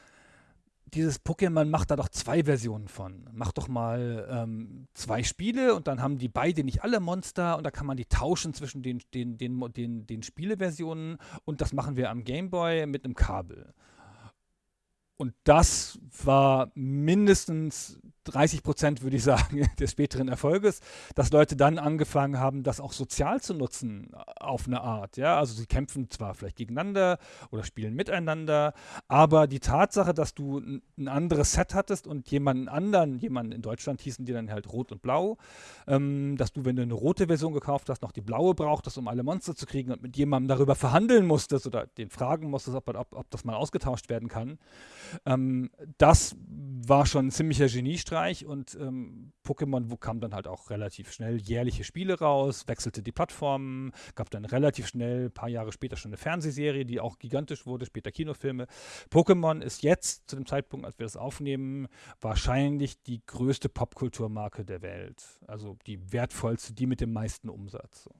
S3: dieses Pokémon macht da doch zwei Versionen von. Mach doch mal ähm, zwei Spiele und dann haben die beide nicht alle Monster und da kann man die tauschen zwischen den, den, den, den, den Spieleversionen und das machen wir am Gameboy mit einem Kabel. Und das war mindestens 30 Prozent, würde ich sagen, des späteren Erfolges, dass Leute dann angefangen haben, das auch sozial zu nutzen, auf eine Art. Ja? Also sie kämpfen zwar vielleicht gegeneinander oder spielen miteinander, aber die Tatsache, dass du ein anderes Set hattest und jemanden anderen, jemanden in Deutschland hießen die dann halt rot und blau, ähm, dass du, wenn du eine rote Version gekauft hast, noch die blaue brauchtest, um alle Monster zu kriegen und mit jemandem darüber verhandeln musstest oder den fragen musstest, ob, ob, ob das mal ausgetauscht werden kann, ähm, das war schon ein ziemlicher Geniestreich und ähm, Pokémon kam dann halt auch relativ schnell jährliche Spiele raus, wechselte die Plattformen, gab dann relativ schnell, ein paar Jahre später schon eine Fernsehserie, die auch gigantisch wurde, später Kinofilme. Pokémon ist jetzt, zu dem Zeitpunkt, als wir das aufnehmen, wahrscheinlich die größte Popkulturmarke der Welt. Also die wertvollste, die mit dem meisten Umsatz. So.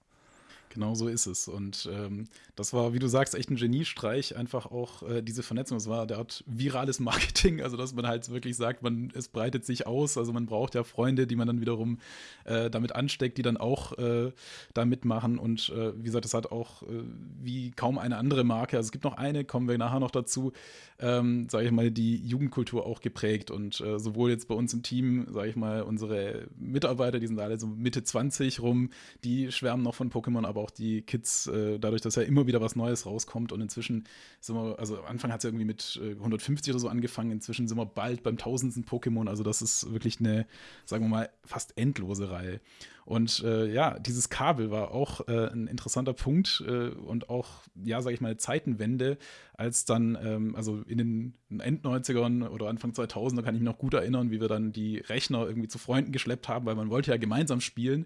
S1: Genau so ist es. Und ähm, das war, wie du sagst, echt ein Geniestreich, einfach auch äh, diese Vernetzung. Es war der Art virales Marketing, also dass man halt wirklich sagt, man, es breitet sich aus. Also man braucht ja Freunde, die man dann wiederum äh, damit ansteckt, die dann auch äh, da mitmachen. Und äh, wie gesagt, es hat auch äh, wie kaum eine andere Marke, also es gibt noch eine, kommen wir nachher noch dazu, ähm, sage ich mal, die Jugendkultur auch geprägt. Und äh, sowohl jetzt bei uns im Team, sage ich mal, unsere Mitarbeiter, die sind alle so Mitte 20 rum, die schwärmen noch von Pokémon, aber auch die Kids, äh, dadurch, dass ja immer wieder was Neues rauskommt. Und inzwischen sind wir, also am Anfang hat es ja irgendwie mit äh, 150 oder so angefangen, inzwischen sind wir bald beim tausendsten Pokémon. Also das ist wirklich eine, sagen wir mal, fast endlose Reihe. Und äh, ja, dieses Kabel war auch äh, ein interessanter Punkt äh, und auch, ja, sage ich mal, Zeitenwende, als dann, ähm, also in den End-90ern oder Anfang 2000er kann ich mich noch gut erinnern, wie wir dann die Rechner irgendwie zu Freunden geschleppt haben, weil man wollte ja gemeinsam spielen.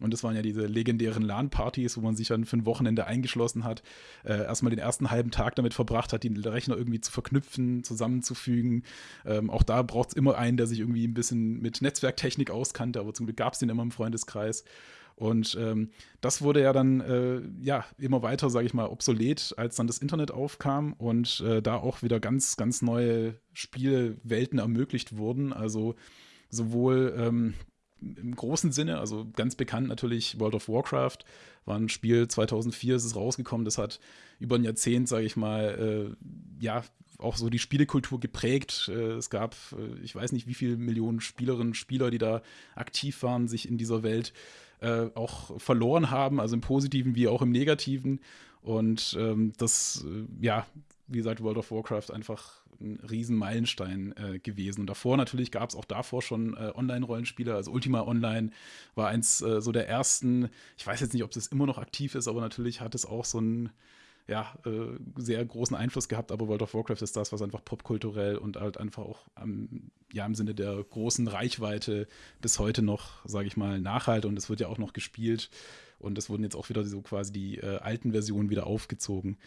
S1: Und das waren ja diese legendären LAN-Partys, wo man sich dann für ein Wochenende eingeschlossen hat, äh, erstmal den ersten halben Tag damit verbracht hat, die Rechner irgendwie zu verknüpfen, zusammenzufügen. Ähm, auch da braucht es immer einen, der sich irgendwie ein bisschen mit Netzwerktechnik auskannte, aber zum Glück gab es den immer im Freundeskreis. Und ähm, das wurde ja dann äh, ja immer weiter, sage ich mal, obsolet, als dann das Internet aufkam und äh, da auch wieder ganz, ganz neue Spielwelten ermöglicht wurden. Also sowohl ähm, im großen Sinne, also ganz bekannt natürlich World of Warcraft, war ein Spiel 2004 ist es rausgekommen, das hat über ein Jahrzehnt, sage ich mal, äh, ja, auch so die Spielekultur geprägt. Äh, es gab, äh, ich weiß nicht, wie viele Millionen Spielerinnen und Spieler, die da aktiv waren, sich in dieser Welt äh, auch verloren haben, also im Positiven wie auch im Negativen. Und ähm, das, äh, ja, wie gesagt, World of Warcraft einfach ein riesen Meilenstein äh, gewesen. Und davor natürlich gab es auch davor schon äh, Online-Rollenspiele. Also Ultima Online war eins äh, so der ersten. Ich weiß jetzt nicht, ob das immer noch aktiv ist, aber natürlich hat es auch so einen ja, äh, sehr großen Einfluss gehabt. Aber World of Warcraft ist das, was einfach popkulturell und halt einfach auch am, ja, im Sinne der großen Reichweite bis heute noch, sage ich mal, nachhalte. Und es wird ja auch noch gespielt. Und es wurden jetzt auch wieder so quasi die äh, alten Versionen wieder aufgezogen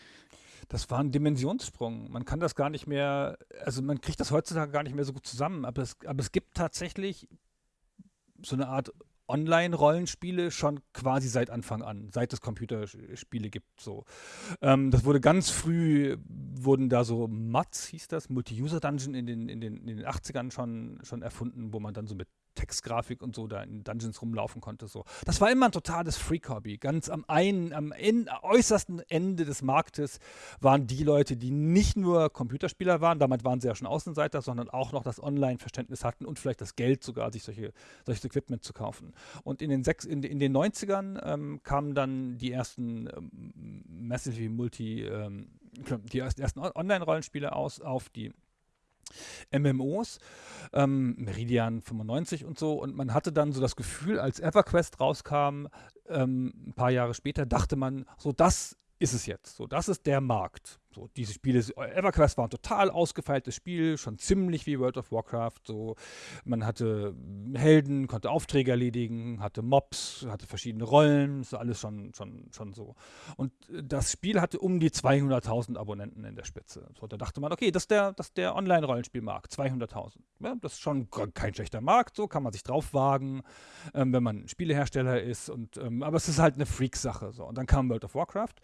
S3: das war ein Dimensionssprung. Man kann das gar nicht mehr, also man kriegt das heutzutage gar nicht mehr so gut zusammen, aber es, aber es gibt tatsächlich so eine Art Online-Rollenspiele schon quasi seit Anfang an, seit es Computerspiele gibt. So. Ähm, das wurde ganz früh, wurden da so MUDs, hieß das, Multi-User-Dungeon in den, in, den, in den 80ern schon, schon erfunden, wo man dann so mit Textgrafik und so da in Dungeons rumlaufen konnte. So. Das war immer ein totales Freak-Hobby. Ganz am einen, am en, äußersten Ende des Marktes waren die Leute, die nicht nur Computerspieler waren, damit waren sie ja schon Außenseiter, sondern auch noch das Online-Verständnis hatten und vielleicht das Geld sogar, sich solche, solches Equipment zu kaufen. Und in den, sechs, in, in den 90ern ähm, kamen dann die ersten ähm, Massively Multi, ähm, die ersten Online-Rollenspiele aus auf die MMOs, ähm, Meridian 95 und so. Und man hatte dann so das Gefühl, als EverQuest rauskam, ähm, ein paar Jahre später, dachte man, so das ist es jetzt. So, das ist der Markt. So, diese Spiele, EverQuest war ein total ausgefeiltes Spiel, schon ziemlich wie World of Warcraft. So, man hatte Helden, konnte Aufträge erledigen, hatte Mobs, hatte verschiedene Rollen, so alles schon, schon, schon so. Und das Spiel hatte um die 200.000 Abonnenten in der Spitze. So, da dachte man, okay, das ist der, der Online-Rollenspielmarkt, 200.000. Ja, das ist schon kein schlechter Markt, so kann man sich drauf wagen, ähm, wenn man Spielehersteller ist. Und, ähm, aber es ist halt eine Freak-Sache. So. Und dann kam World of Warcraft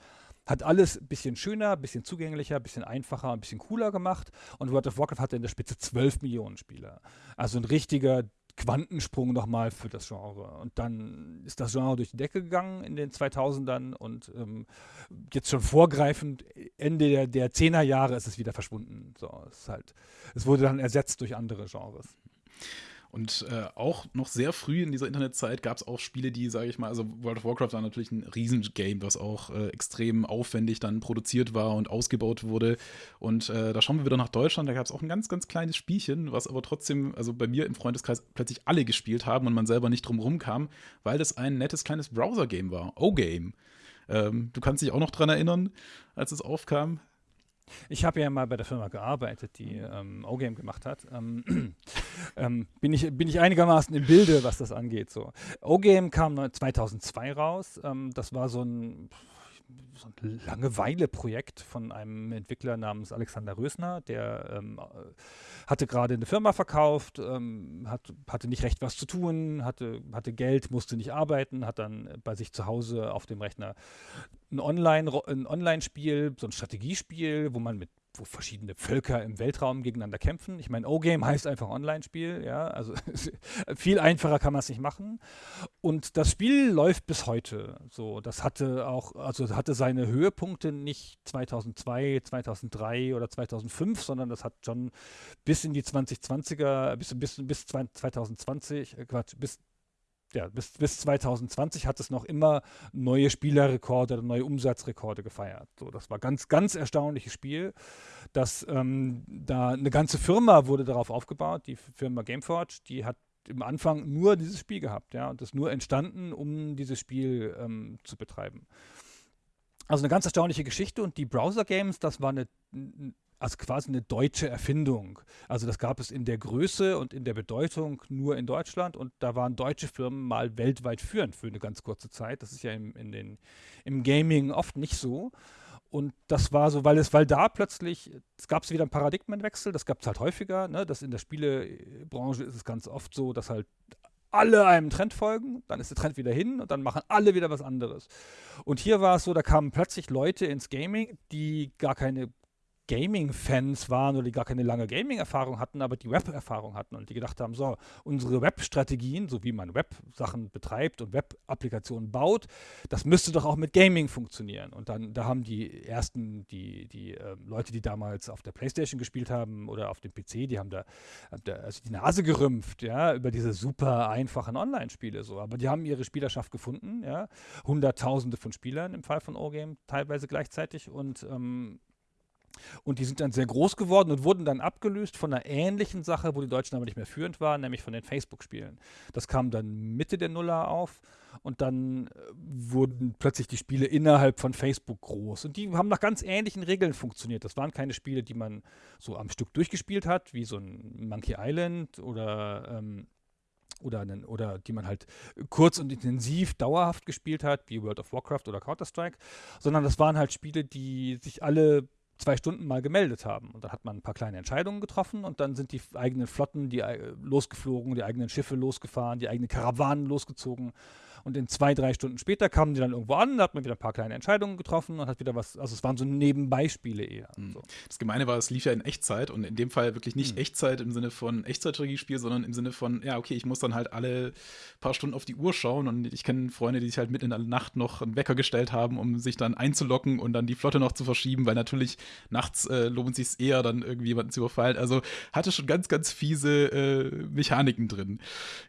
S3: hat alles ein bisschen schöner, ein bisschen zugänglicher, ein bisschen einfacher, ein bisschen cooler gemacht. Und World of Warcraft hatte in der Spitze 12 Millionen Spieler. Also ein richtiger Quantensprung nochmal für das Genre. Und dann ist das Genre durch die Decke gegangen in den 2000ern und ähm, jetzt schon vorgreifend, Ende der, der 10er Jahre ist es wieder verschwunden. So, es, halt, es wurde dann ersetzt durch andere Genres.
S1: Und äh, auch noch sehr früh in dieser Internetzeit gab es auch Spiele, die, sage ich mal, also World of Warcraft war natürlich ein Riesengame, was auch äh, extrem aufwendig dann produziert war und ausgebaut wurde. Und äh, da schauen wir wieder nach Deutschland, da gab es auch ein ganz, ganz kleines Spielchen, was aber trotzdem, also bei mir im Freundeskreis plötzlich alle gespielt haben und man selber nicht drum rumkam, weil das ein nettes kleines Browser-Game war. O-Game. Ähm, du kannst dich auch noch dran erinnern, als es aufkam.
S3: Ich habe ja mal bei der Firma gearbeitet, die ähm, O-Game gemacht hat. Ähm, ähm, bin, ich, bin ich einigermaßen im Bilde, was das angeht. So. O-Game kam 2002 raus. Ähm, das war so ein so ein Langeweile-Projekt von einem Entwickler namens Alexander Rösner, der ähm, hatte gerade eine Firma verkauft, ähm, hat, hatte nicht recht was zu tun, hatte, hatte Geld, musste nicht arbeiten, hat dann bei sich zu Hause auf dem Rechner ein Online-Spiel, ein Online so ein Strategiespiel, wo man mit wo verschiedene Völker im Weltraum gegeneinander kämpfen. Ich meine, O-Game heißt einfach Online-Spiel, ja, also viel einfacher kann man es nicht machen. Und das Spiel läuft bis heute. So, das hatte auch, also hatte seine Höhepunkte nicht 2002, 2003 oder 2005, sondern das hat schon bis in die 2020er, bis, bis, bis 2020, äh, Quatsch, bis ja, bis, bis 2020 hat es noch immer neue Spielerrekorde, neue Umsatzrekorde gefeiert. So, das war ganz, ganz erstaunliches Spiel. Dass ähm, da eine ganze Firma wurde darauf aufgebaut, die Firma Gameforge, die hat im Anfang nur dieses Spiel gehabt, ja, und das nur entstanden, um dieses Spiel ähm, zu betreiben. Also eine ganz erstaunliche Geschichte und die Browser Games, das war eine als quasi eine deutsche Erfindung. Also das gab es in der Größe und in der Bedeutung nur in Deutschland und da waren deutsche Firmen mal weltweit führend für eine ganz kurze Zeit. Das ist ja im, in den, im Gaming oft nicht so. Und das war so, weil es, weil da plötzlich, es gab wieder einen Paradigmenwechsel, das gab es halt häufiger, ne? dass in der Spielebranche ist es ganz oft so, dass halt alle einem Trend folgen, dann ist der Trend wieder hin und dann machen alle wieder was anderes. Und hier war es so, da kamen plötzlich Leute ins Gaming, die gar keine Gaming-Fans waren oder die gar keine lange Gaming-Erfahrung hatten, aber die Web-Erfahrung hatten und die gedacht haben, so, unsere Web-Strategien, so wie man Web-Sachen betreibt und Web-Applikationen baut, das müsste doch auch mit Gaming funktionieren. Und dann, da haben die ersten, die, die äh, Leute, die damals auf der Playstation gespielt haben oder auf dem PC, die haben da, da also die Nase gerümpft, ja, über diese super einfachen Online-Spiele so. Aber die haben ihre Spielerschaft gefunden, ja. Hunderttausende von Spielern im Fall von O-Game teilweise gleichzeitig und ähm, und die sind dann sehr groß geworden und wurden dann abgelöst von einer ähnlichen Sache, wo die Deutschen aber nicht mehr führend waren, nämlich von den Facebook-Spielen. Das kam dann Mitte der Nuller auf und dann äh, wurden plötzlich die Spiele innerhalb von Facebook groß. Und die haben nach ganz ähnlichen Regeln funktioniert. Das waren keine Spiele, die man so am Stück durchgespielt hat, wie so ein Monkey Island oder. Ähm, oder, einen, oder die man halt kurz und intensiv dauerhaft gespielt hat, wie World of Warcraft oder Counter-Strike, sondern das waren halt Spiele, die sich alle zwei Stunden mal gemeldet haben. Und dann hat man ein paar kleine Entscheidungen getroffen und dann sind die eigenen Flotten die, äh, losgeflogen, die eigenen Schiffe losgefahren, die eigenen Karawanen losgezogen und in zwei, drei Stunden später kamen die dann irgendwo an, da hat man wieder ein paar kleine Entscheidungen getroffen und hat wieder was, also es waren so Nebenbeispiele eher.
S1: Mhm.
S3: So.
S1: Das Gemeine war, es lief ja in Echtzeit und in dem Fall wirklich nicht mhm. Echtzeit im Sinne von Echtzeitstrategiespiel, sondern im Sinne von, ja, okay, ich muss dann halt alle paar Stunden auf die Uhr schauen und ich kenne Freunde, die sich halt mitten in der Nacht noch einen Wecker gestellt haben, um sich dann einzulocken und dann die Flotte noch zu verschieben, weil natürlich nachts äh, lohnt sich eher, dann irgendwie jemanden zu überfallen. Also hatte schon ganz, ganz fiese äh, Mechaniken drin.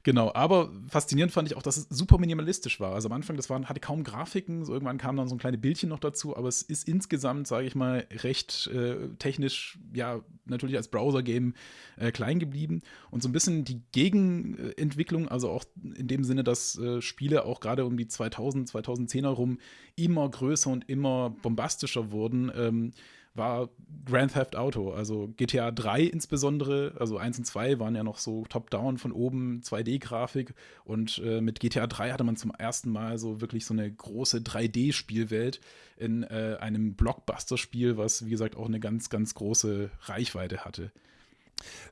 S1: Genau, aber faszinierend fand ich auch, dass es super minimalistisch war. Also am Anfang, das waren, hatte kaum Grafiken, so irgendwann kam dann so ein kleine Bildchen noch dazu, aber es ist insgesamt, sage ich mal, recht äh, technisch, ja, natürlich als Browser-Game äh, klein geblieben. Und so ein bisschen die Gegenentwicklung, also auch in dem Sinne, dass äh, Spiele auch gerade um die 2000, 2010er rum immer größer und immer bombastischer wurden. Ähm, war Grand Theft Auto. Also GTA 3 insbesondere, also 1 und 2 waren ja noch so top-down von oben 2D-Grafik und äh, mit GTA 3 hatte man zum ersten Mal so wirklich so eine große 3D-Spielwelt in äh, einem Blockbuster-Spiel, was wie gesagt auch eine ganz, ganz große Reichweite hatte.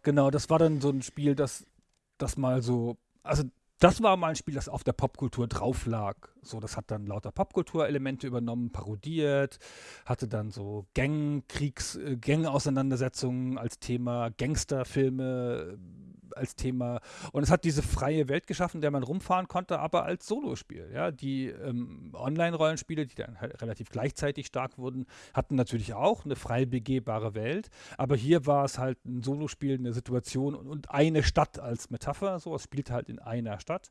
S3: Genau, das war dann so ein Spiel, das, das mal so, also das war mal ein Spiel, das auf der Popkultur drauf lag. So, das hat dann lauter Popkulturelemente übernommen, parodiert, hatte dann so Gang, Kriegs, äh, Gang-Auseinandersetzungen als Thema, Gangsterfilme als Thema. Und es hat diese freie Welt geschaffen, der man rumfahren konnte, aber als Solospiel. Ja? Die ähm, Online-Rollenspiele, die dann halt relativ gleichzeitig stark wurden, hatten natürlich auch eine frei begehbare Welt. Aber hier war es halt ein Solospiel, eine Situation und, eine Stadt als Metapher. So, es spielt halt in einer Stadt.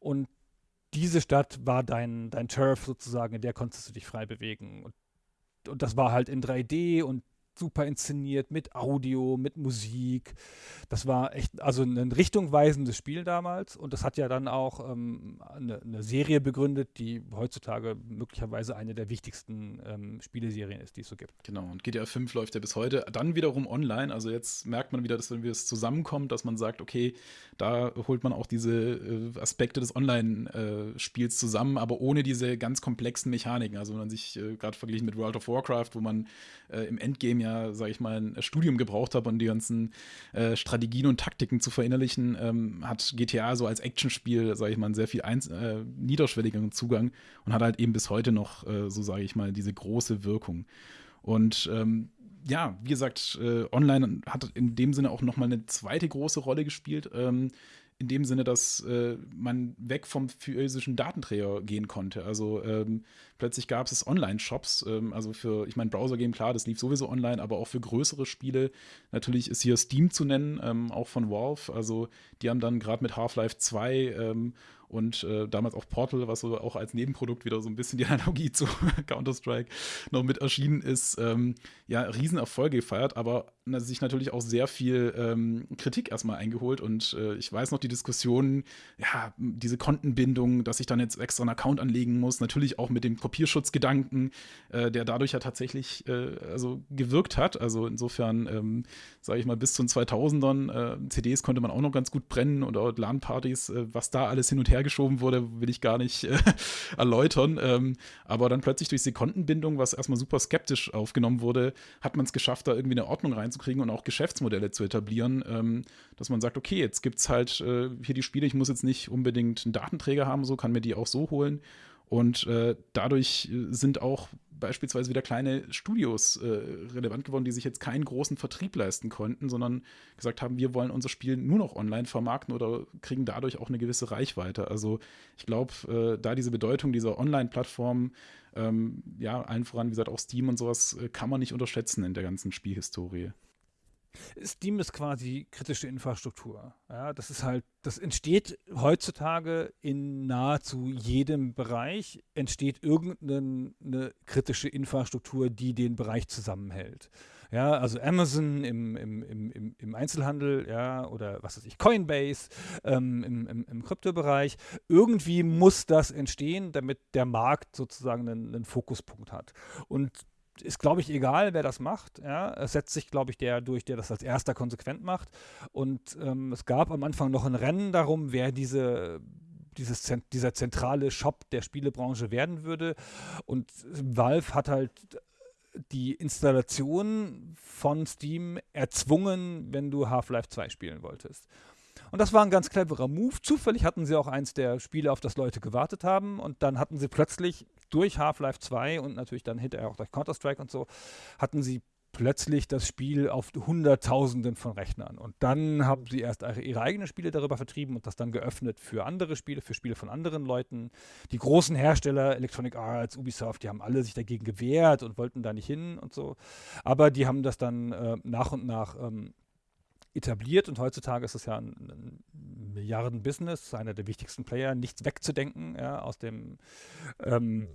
S3: Und diese Stadt war dein, dein Turf sozusagen, in der konntest du dich frei bewegen. Und, und das war halt in 3D und super inszeniert mit Audio, mit Musik. Das war echt, also ein richtungweisendes Spiel damals und das hat ja dann auch ähm, eine, eine, Serie begründet, die heutzutage möglicherweise eine der wichtigsten ähm, Spieleserien ist, die es so gibt.
S1: Genau, und GTA 5 läuft ja bis heute dann wiederum online. Also jetzt merkt man wieder, dass wenn wir es zusammenkommt, dass man sagt, okay, da holt man auch diese äh, Aspekte des Online-Spiels äh, zusammen, aber ohne diese ganz komplexen Mechaniken. Also wenn man sich äh, gerade verglichen mit World of Warcraft, wo man äh, im Endgame ja, sage ich mal, ein Studium gebraucht habe, um die ganzen äh, Strategien und Taktiken zu verinnerlichen, ähm, hat GTA so als Actionspiel, sage ich mal, einen sehr viel eins, äh, niederschwelligeren Zugang und hat halt eben bis heute noch, äh, so sage ich mal, diese große Wirkung. Und ähm, ja, wie gesagt, äh, online hat in dem Sinne auch noch mal eine zweite große Rolle gespielt. Ähm, in dem Sinne, dass äh, man weg vom physischen Datenträger gehen konnte. Also ähm, plötzlich gab es Online-Shops, ähm, also für, ich meine, Browser-Game, klar, das lief sowieso online, aber auch für größere Spiele. Natürlich ist hier Steam zu nennen, ähm, auch von Valve. Also die haben dann gerade mit Half-Life 2 ähm, und äh, damals auch Portal, was so auch als Nebenprodukt wieder so ein bisschen die Analogie zu Counter-Strike noch mit erschienen ist, ähm, ja, Riesenerfolge gefeiert, aber sich natürlich auch sehr viel ähm, Kritik erstmal eingeholt. Und äh, ich weiß noch die Diskussionen, ja, diese Kontenbindung, dass ich dann jetzt extra einen Account anlegen muss, natürlich auch mit dem Kopierschutzgedanken, äh, der dadurch ja tatsächlich äh, also gewirkt hat, also insofern, ähm, sage ich mal, bis zu den 2000ern, äh, CDs konnte man auch noch ganz gut brennen oder LAN-Partys, äh, was da alles hin und her hergeschoben wurde, will ich gar nicht äh, erläutern. Ähm, aber dann plötzlich durch Sekundenbindung, was erstmal super skeptisch aufgenommen wurde, hat man es geschafft, da irgendwie eine Ordnung reinzukriegen und auch Geschäftsmodelle zu etablieren, ähm, dass man sagt, okay, jetzt gibt es halt äh, hier die Spiele, ich muss jetzt nicht unbedingt einen Datenträger haben, so kann mir die auch so holen. Und äh, dadurch äh, sind auch beispielsweise wieder kleine Studios äh, relevant geworden, die sich jetzt keinen großen Vertrieb leisten konnten, sondern gesagt haben, wir wollen unser Spiel nur noch online vermarkten oder kriegen dadurch auch eine gewisse Reichweite. Also ich glaube, äh, da diese Bedeutung dieser Online-Plattform, ähm, ja, allen voran, wie gesagt, auch Steam und sowas, äh, kann man nicht unterschätzen in der ganzen Spielhistorie.
S3: Steam ist quasi kritische Infrastruktur. Ja, das ist halt, das entsteht heutzutage in nahezu jedem Bereich, entsteht irgendeine kritische Infrastruktur, die den Bereich zusammenhält. Ja, also Amazon im, im, im, im Einzelhandel, ja, oder was weiß ich, Coinbase ähm, im, im, im Kryptobereich. Irgendwie muss das entstehen, damit der Markt sozusagen einen, einen Fokuspunkt hat. Und ist, glaube ich, egal, wer das macht. Ja? Es setzt sich, glaube ich, der durch, der das als erster konsequent macht. Und ähm, es gab am Anfang noch ein Rennen darum, wer diese dieses, dieser zentrale Shop der Spielebranche werden würde. Und Valve hat halt die Installation von Steam erzwungen, wenn du Half-Life 2 spielen wolltest. Und das war ein ganz cleverer Move. Zufällig hatten sie auch eins der Spiele, auf das Leute gewartet haben. Und dann hatten sie plötzlich durch Half-Life 2 und natürlich dann hinterher auch durch Counter-Strike und so, hatten sie plötzlich das Spiel auf Hunderttausenden von Rechnern. Und dann haben sie erst ihre eigenen Spiele darüber vertrieben und das dann geöffnet für andere Spiele, für Spiele von anderen Leuten. Die großen Hersteller, Electronic Arts, Ubisoft, die haben alle sich dagegen gewehrt und wollten da nicht hin und so. Aber die haben das dann äh, nach und nach ähm, etabliert und heutzutage ist es ja ein, ein Milliarden-Business, einer der wichtigsten Player, nichts wegzudenken ja, aus dem, ähm,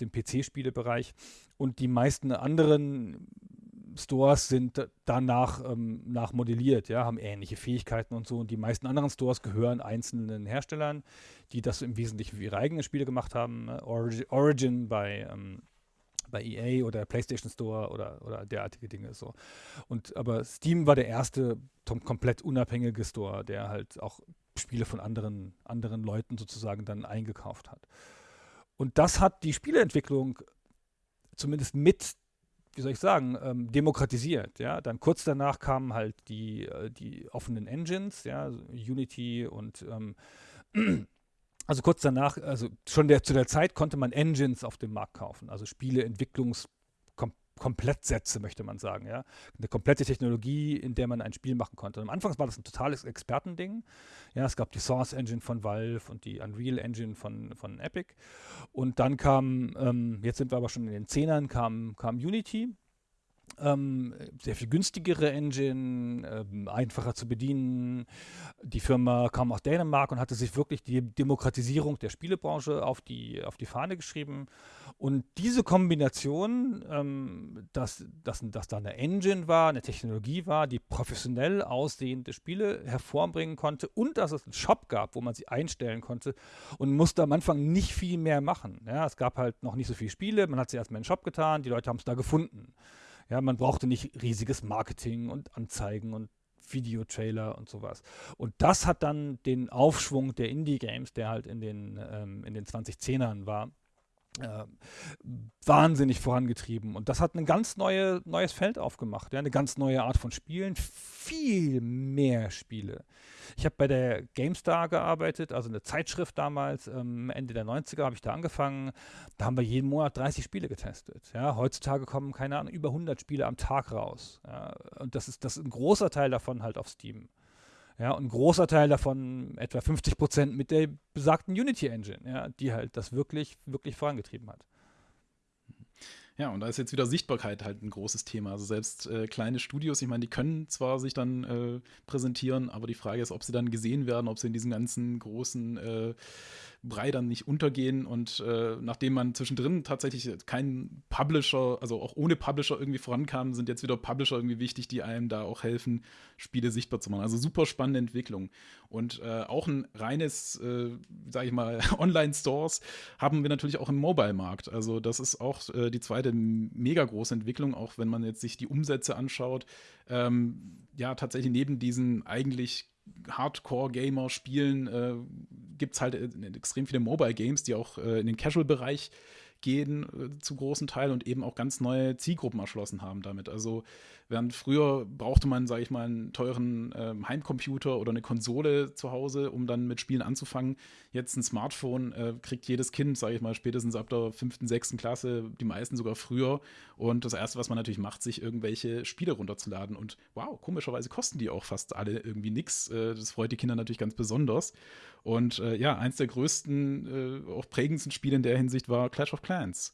S3: dem PC-Spielebereich. Und die meisten anderen Stores sind danach ähm, nachmodelliert, ja, haben ähnliche Fähigkeiten und so. Und die meisten anderen Stores gehören einzelnen Herstellern, die das im Wesentlichen für ihre eigenen Spiele gemacht haben. Origin, Origin bei ähm, bei EA oder PlayStation Store oder, oder derartige Dinge so. Und aber Steam war der erste komplett unabhängige Store, der halt auch Spiele von anderen, anderen Leuten sozusagen dann eingekauft hat. Und das hat die Spieleentwicklung zumindest mit, wie soll ich sagen, ähm, demokratisiert. Ja? Dann kurz danach kamen halt die, äh, die offenen Engines, ja, Unity und ähm, also kurz danach, also schon der, zu der Zeit konnte man Engines auf dem Markt kaufen, also Spieleentwicklungs Komplettsätze, möchte man sagen, ja. Eine komplette Technologie, in der man ein Spiel machen konnte. Und am Anfang war das ein totales Expertending. Ja, es gab die Source Engine von Valve und die Unreal Engine von, von Epic. Und dann kam, ähm, jetzt sind wir aber schon in den Zehnern, kam, kam Unity ähm, sehr viel günstigere Engine, ähm, einfacher zu bedienen. Die Firma kam aus Dänemark und hatte sich wirklich die Demokratisierung der Spielebranche auf die, auf die Fahne geschrieben. Und diese Kombination, ähm, dass, dass, dass da eine Engine war, eine Technologie war, die professionell aussehende Spiele hervorbringen konnte und dass es einen Shop gab, wo man sie einstellen konnte und musste am Anfang nicht viel mehr machen. Ja, es gab halt noch nicht so viele Spiele, man hat sie erstmal in den Shop getan, die Leute haben es da gefunden. Ja, man brauchte nicht riesiges Marketing und Anzeigen und Videotrailer und sowas. Und das hat dann den Aufschwung der Indie-Games, der halt in den, ähm, in den 2010ern war, äh, wahnsinnig vorangetrieben. Und das hat ein ganz neue, neues Feld aufgemacht, ja, eine ganz neue Art von Spielen, viel mehr Spiele. Ich habe bei der GameStar gearbeitet, also eine Zeitschrift damals, ähm, Ende der 90er habe ich da angefangen. Da haben wir jeden Monat 30 Spiele getestet. Ja. Heutzutage kommen, keine Ahnung, über 100 Spiele am Tag raus. Ja. Und das ist, das ist ein großer Teil davon halt auf Steam. Ja, und ein großer Teil davon, etwa 50 Prozent, mit der besagten Unity Engine, ja, die halt das wirklich, wirklich vorangetrieben hat.
S1: Ja, und da ist jetzt wieder Sichtbarkeit halt ein großes Thema. Also selbst äh, kleine Studios, ich meine, die können zwar sich dann äh, präsentieren, aber die Frage ist, ob sie dann gesehen werden, ob sie in diesen ganzen großen äh, Brei dann nicht untergehen. Und äh, nachdem man zwischendrin tatsächlich keinen Publisher, also auch ohne Publisher irgendwie vorankam, sind jetzt wieder Publisher irgendwie wichtig, die einem da auch helfen, Spiele sichtbar zu machen. Also super spannende Entwicklung. Und äh, auch ein reines, äh, sage ich mal, Online-Stores haben wir natürlich auch im Mobile-Markt. Also das ist auch äh, die zweite mega große Entwicklung, auch wenn man jetzt sich die Umsätze anschaut. Ähm, ja, tatsächlich neben diesen eigentlich Hardcore-Gamer spielen, äh, gibt es halt äh, extrem viele Mobile-Games, die auch äh, in den Casual-Bereich gehen äh, zu großen Teil und eben auch ganz neue Zielgruppen erschlossen haben damit. Also während früher brauchte man, sage ich mal, einen teuren ähm, Heimcomputer oder eine Konsole zu Hause, um dann mit Spielen anzufangen. Jetzt ein Smartphone äh, kriegt jedes Kind, sage ich mal, spätestens ab der fünften, sechsten Klasse, die meisten sogar früher. Und das Erste, was man natürlich macht, sich irgendwelche Spiele runterzuladen. Und wow, komischerweise kosten die auch fast alle irgendwie nichts. Äh, das freut die Kinder natürlich ganz besonders. Und äh, ja, eins der größten, äh, auch prägendsten Spiele in der Hinsicht war Clash of Clans.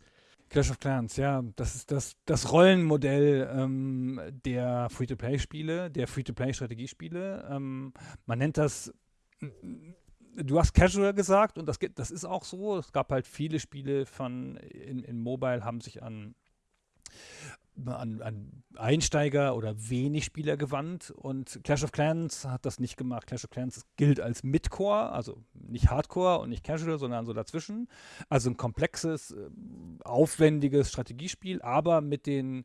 S3: Clash of Clans, ja, das ist das, das Rollenmodell ähm, der Free-to-Play-Spiele, der Free-to-Play-Strategiespiele. Ähm, man nennt das, du hast Casual gesagt und das, das ist auch so. Es gab halt viele Spiele von in, in Mobile haben sich an an, an, Einsteiger oder wenig Spieler gewandt und Clash of Clans hat das nicht gemacht. Clash of Clans gilt als Midcore, also nicht Hardcore und nicht Casual, sondern so dazwischen. Also ein komplexes, äh, aufwendiges Strategiespiel, aber mit den,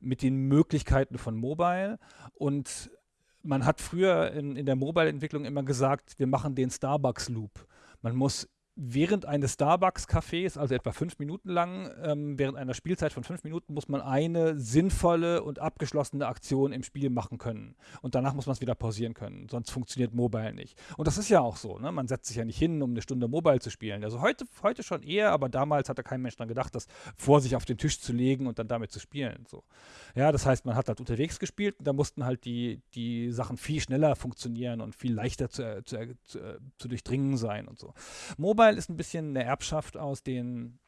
S3: mit den Möglichkeiten von Mobile und man hat früher in, in der Mobile-Entwicklung immer gesagt, wir machen den Starbucks-Loop. Man muss während eines Starbucks-Cafés, also etwa fünf Minuten lang, ähm, während einer Spielzeit von fünf Minuten, muss man eine sinnvolle und abgeschlossene Aktion im Spiel machen können. Und danach muss man es wieder pausieren können, sonst funktioniert Mobile nicht. Und das ist ja auch so, ne? man setzt sich ja nicht hin, um eine Stunde Mobile zu spielen. Also heute, heute schon eher, aber damals hatte kein Mensch daran gedacht, das vor sich auf den Tisch zu legen und dann damit zu spielen. So. Ja, das heißt, man hat halt unterwegs gespielt und da mussten halt die, die Sachen viel schneller funktionieren und viel leichter zu, zu, zu, zu durchdringen sein und so. Mobile Mobile ist ein bisschen eine Erbschaft aus den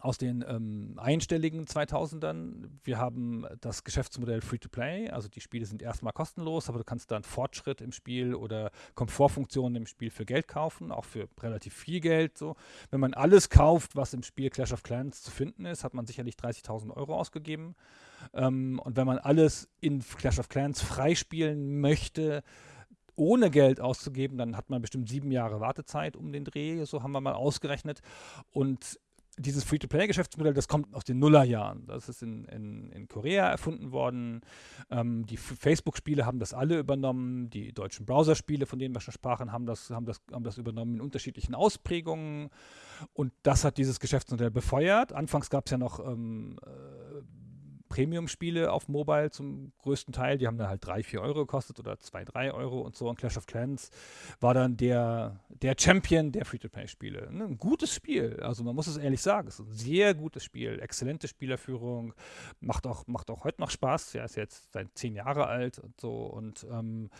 S3: aus den ähm, einstelligen 2000ern. Wir haben das Geschäftsmodell Free-to-Play, also die Spiele sind erstmal kostenlos, aber du kannst dann Fortschritt im Spiel oder Komfortfunktionen im Spiel für Geld kaufen, auch für relativ viel Geld. So. Wenn man alles kauft, was im Spiel Clash of Clans zu finden ist, hat man sicherlich 30.000 Euro ausgegeben. Ähm, und wenn man alles in Clash of Clans freispielen möchte, ohne Geld auszugeben, dann hat man bestimmt sieben Jahre Wartezeit um den Dreh, so haben wir mal ausgerechnet. Und dieses Free-to-Play-Geschäftsmodell, das kommt aus den Nullerjahren. Das ist in, in, in Korea erfunden worden. Ähm, die Facebook-Spiele haben das alle übernommen. Die deutschen Browserspiele, von denen wir schon sprachen, haben das, haben, das, haben das übernommen in unterschiedlichen Ausprägungen. Und das hat dieses Geschäftsmodell befeuert. Anfangs gab es ja noch ähm, äh, Premium-Spiele auf Mobile zum größten Teil. Die haben dann halt 3, 4 Euro gekostet oder 2, 3 Euro und so. Und Clash of Clans war dann der, der Champion der Free-to-Play-Spiele. Ne? Ein gutes Spiel. Also man muss es ehrlich sagen. Es ist ein sehr gutes Spiel. Exzellente Spielerführung. Macht auch, macht auch heute noch Spaß. Ja, ist jetzt seit 10 Jahre alt und so. Und ähm,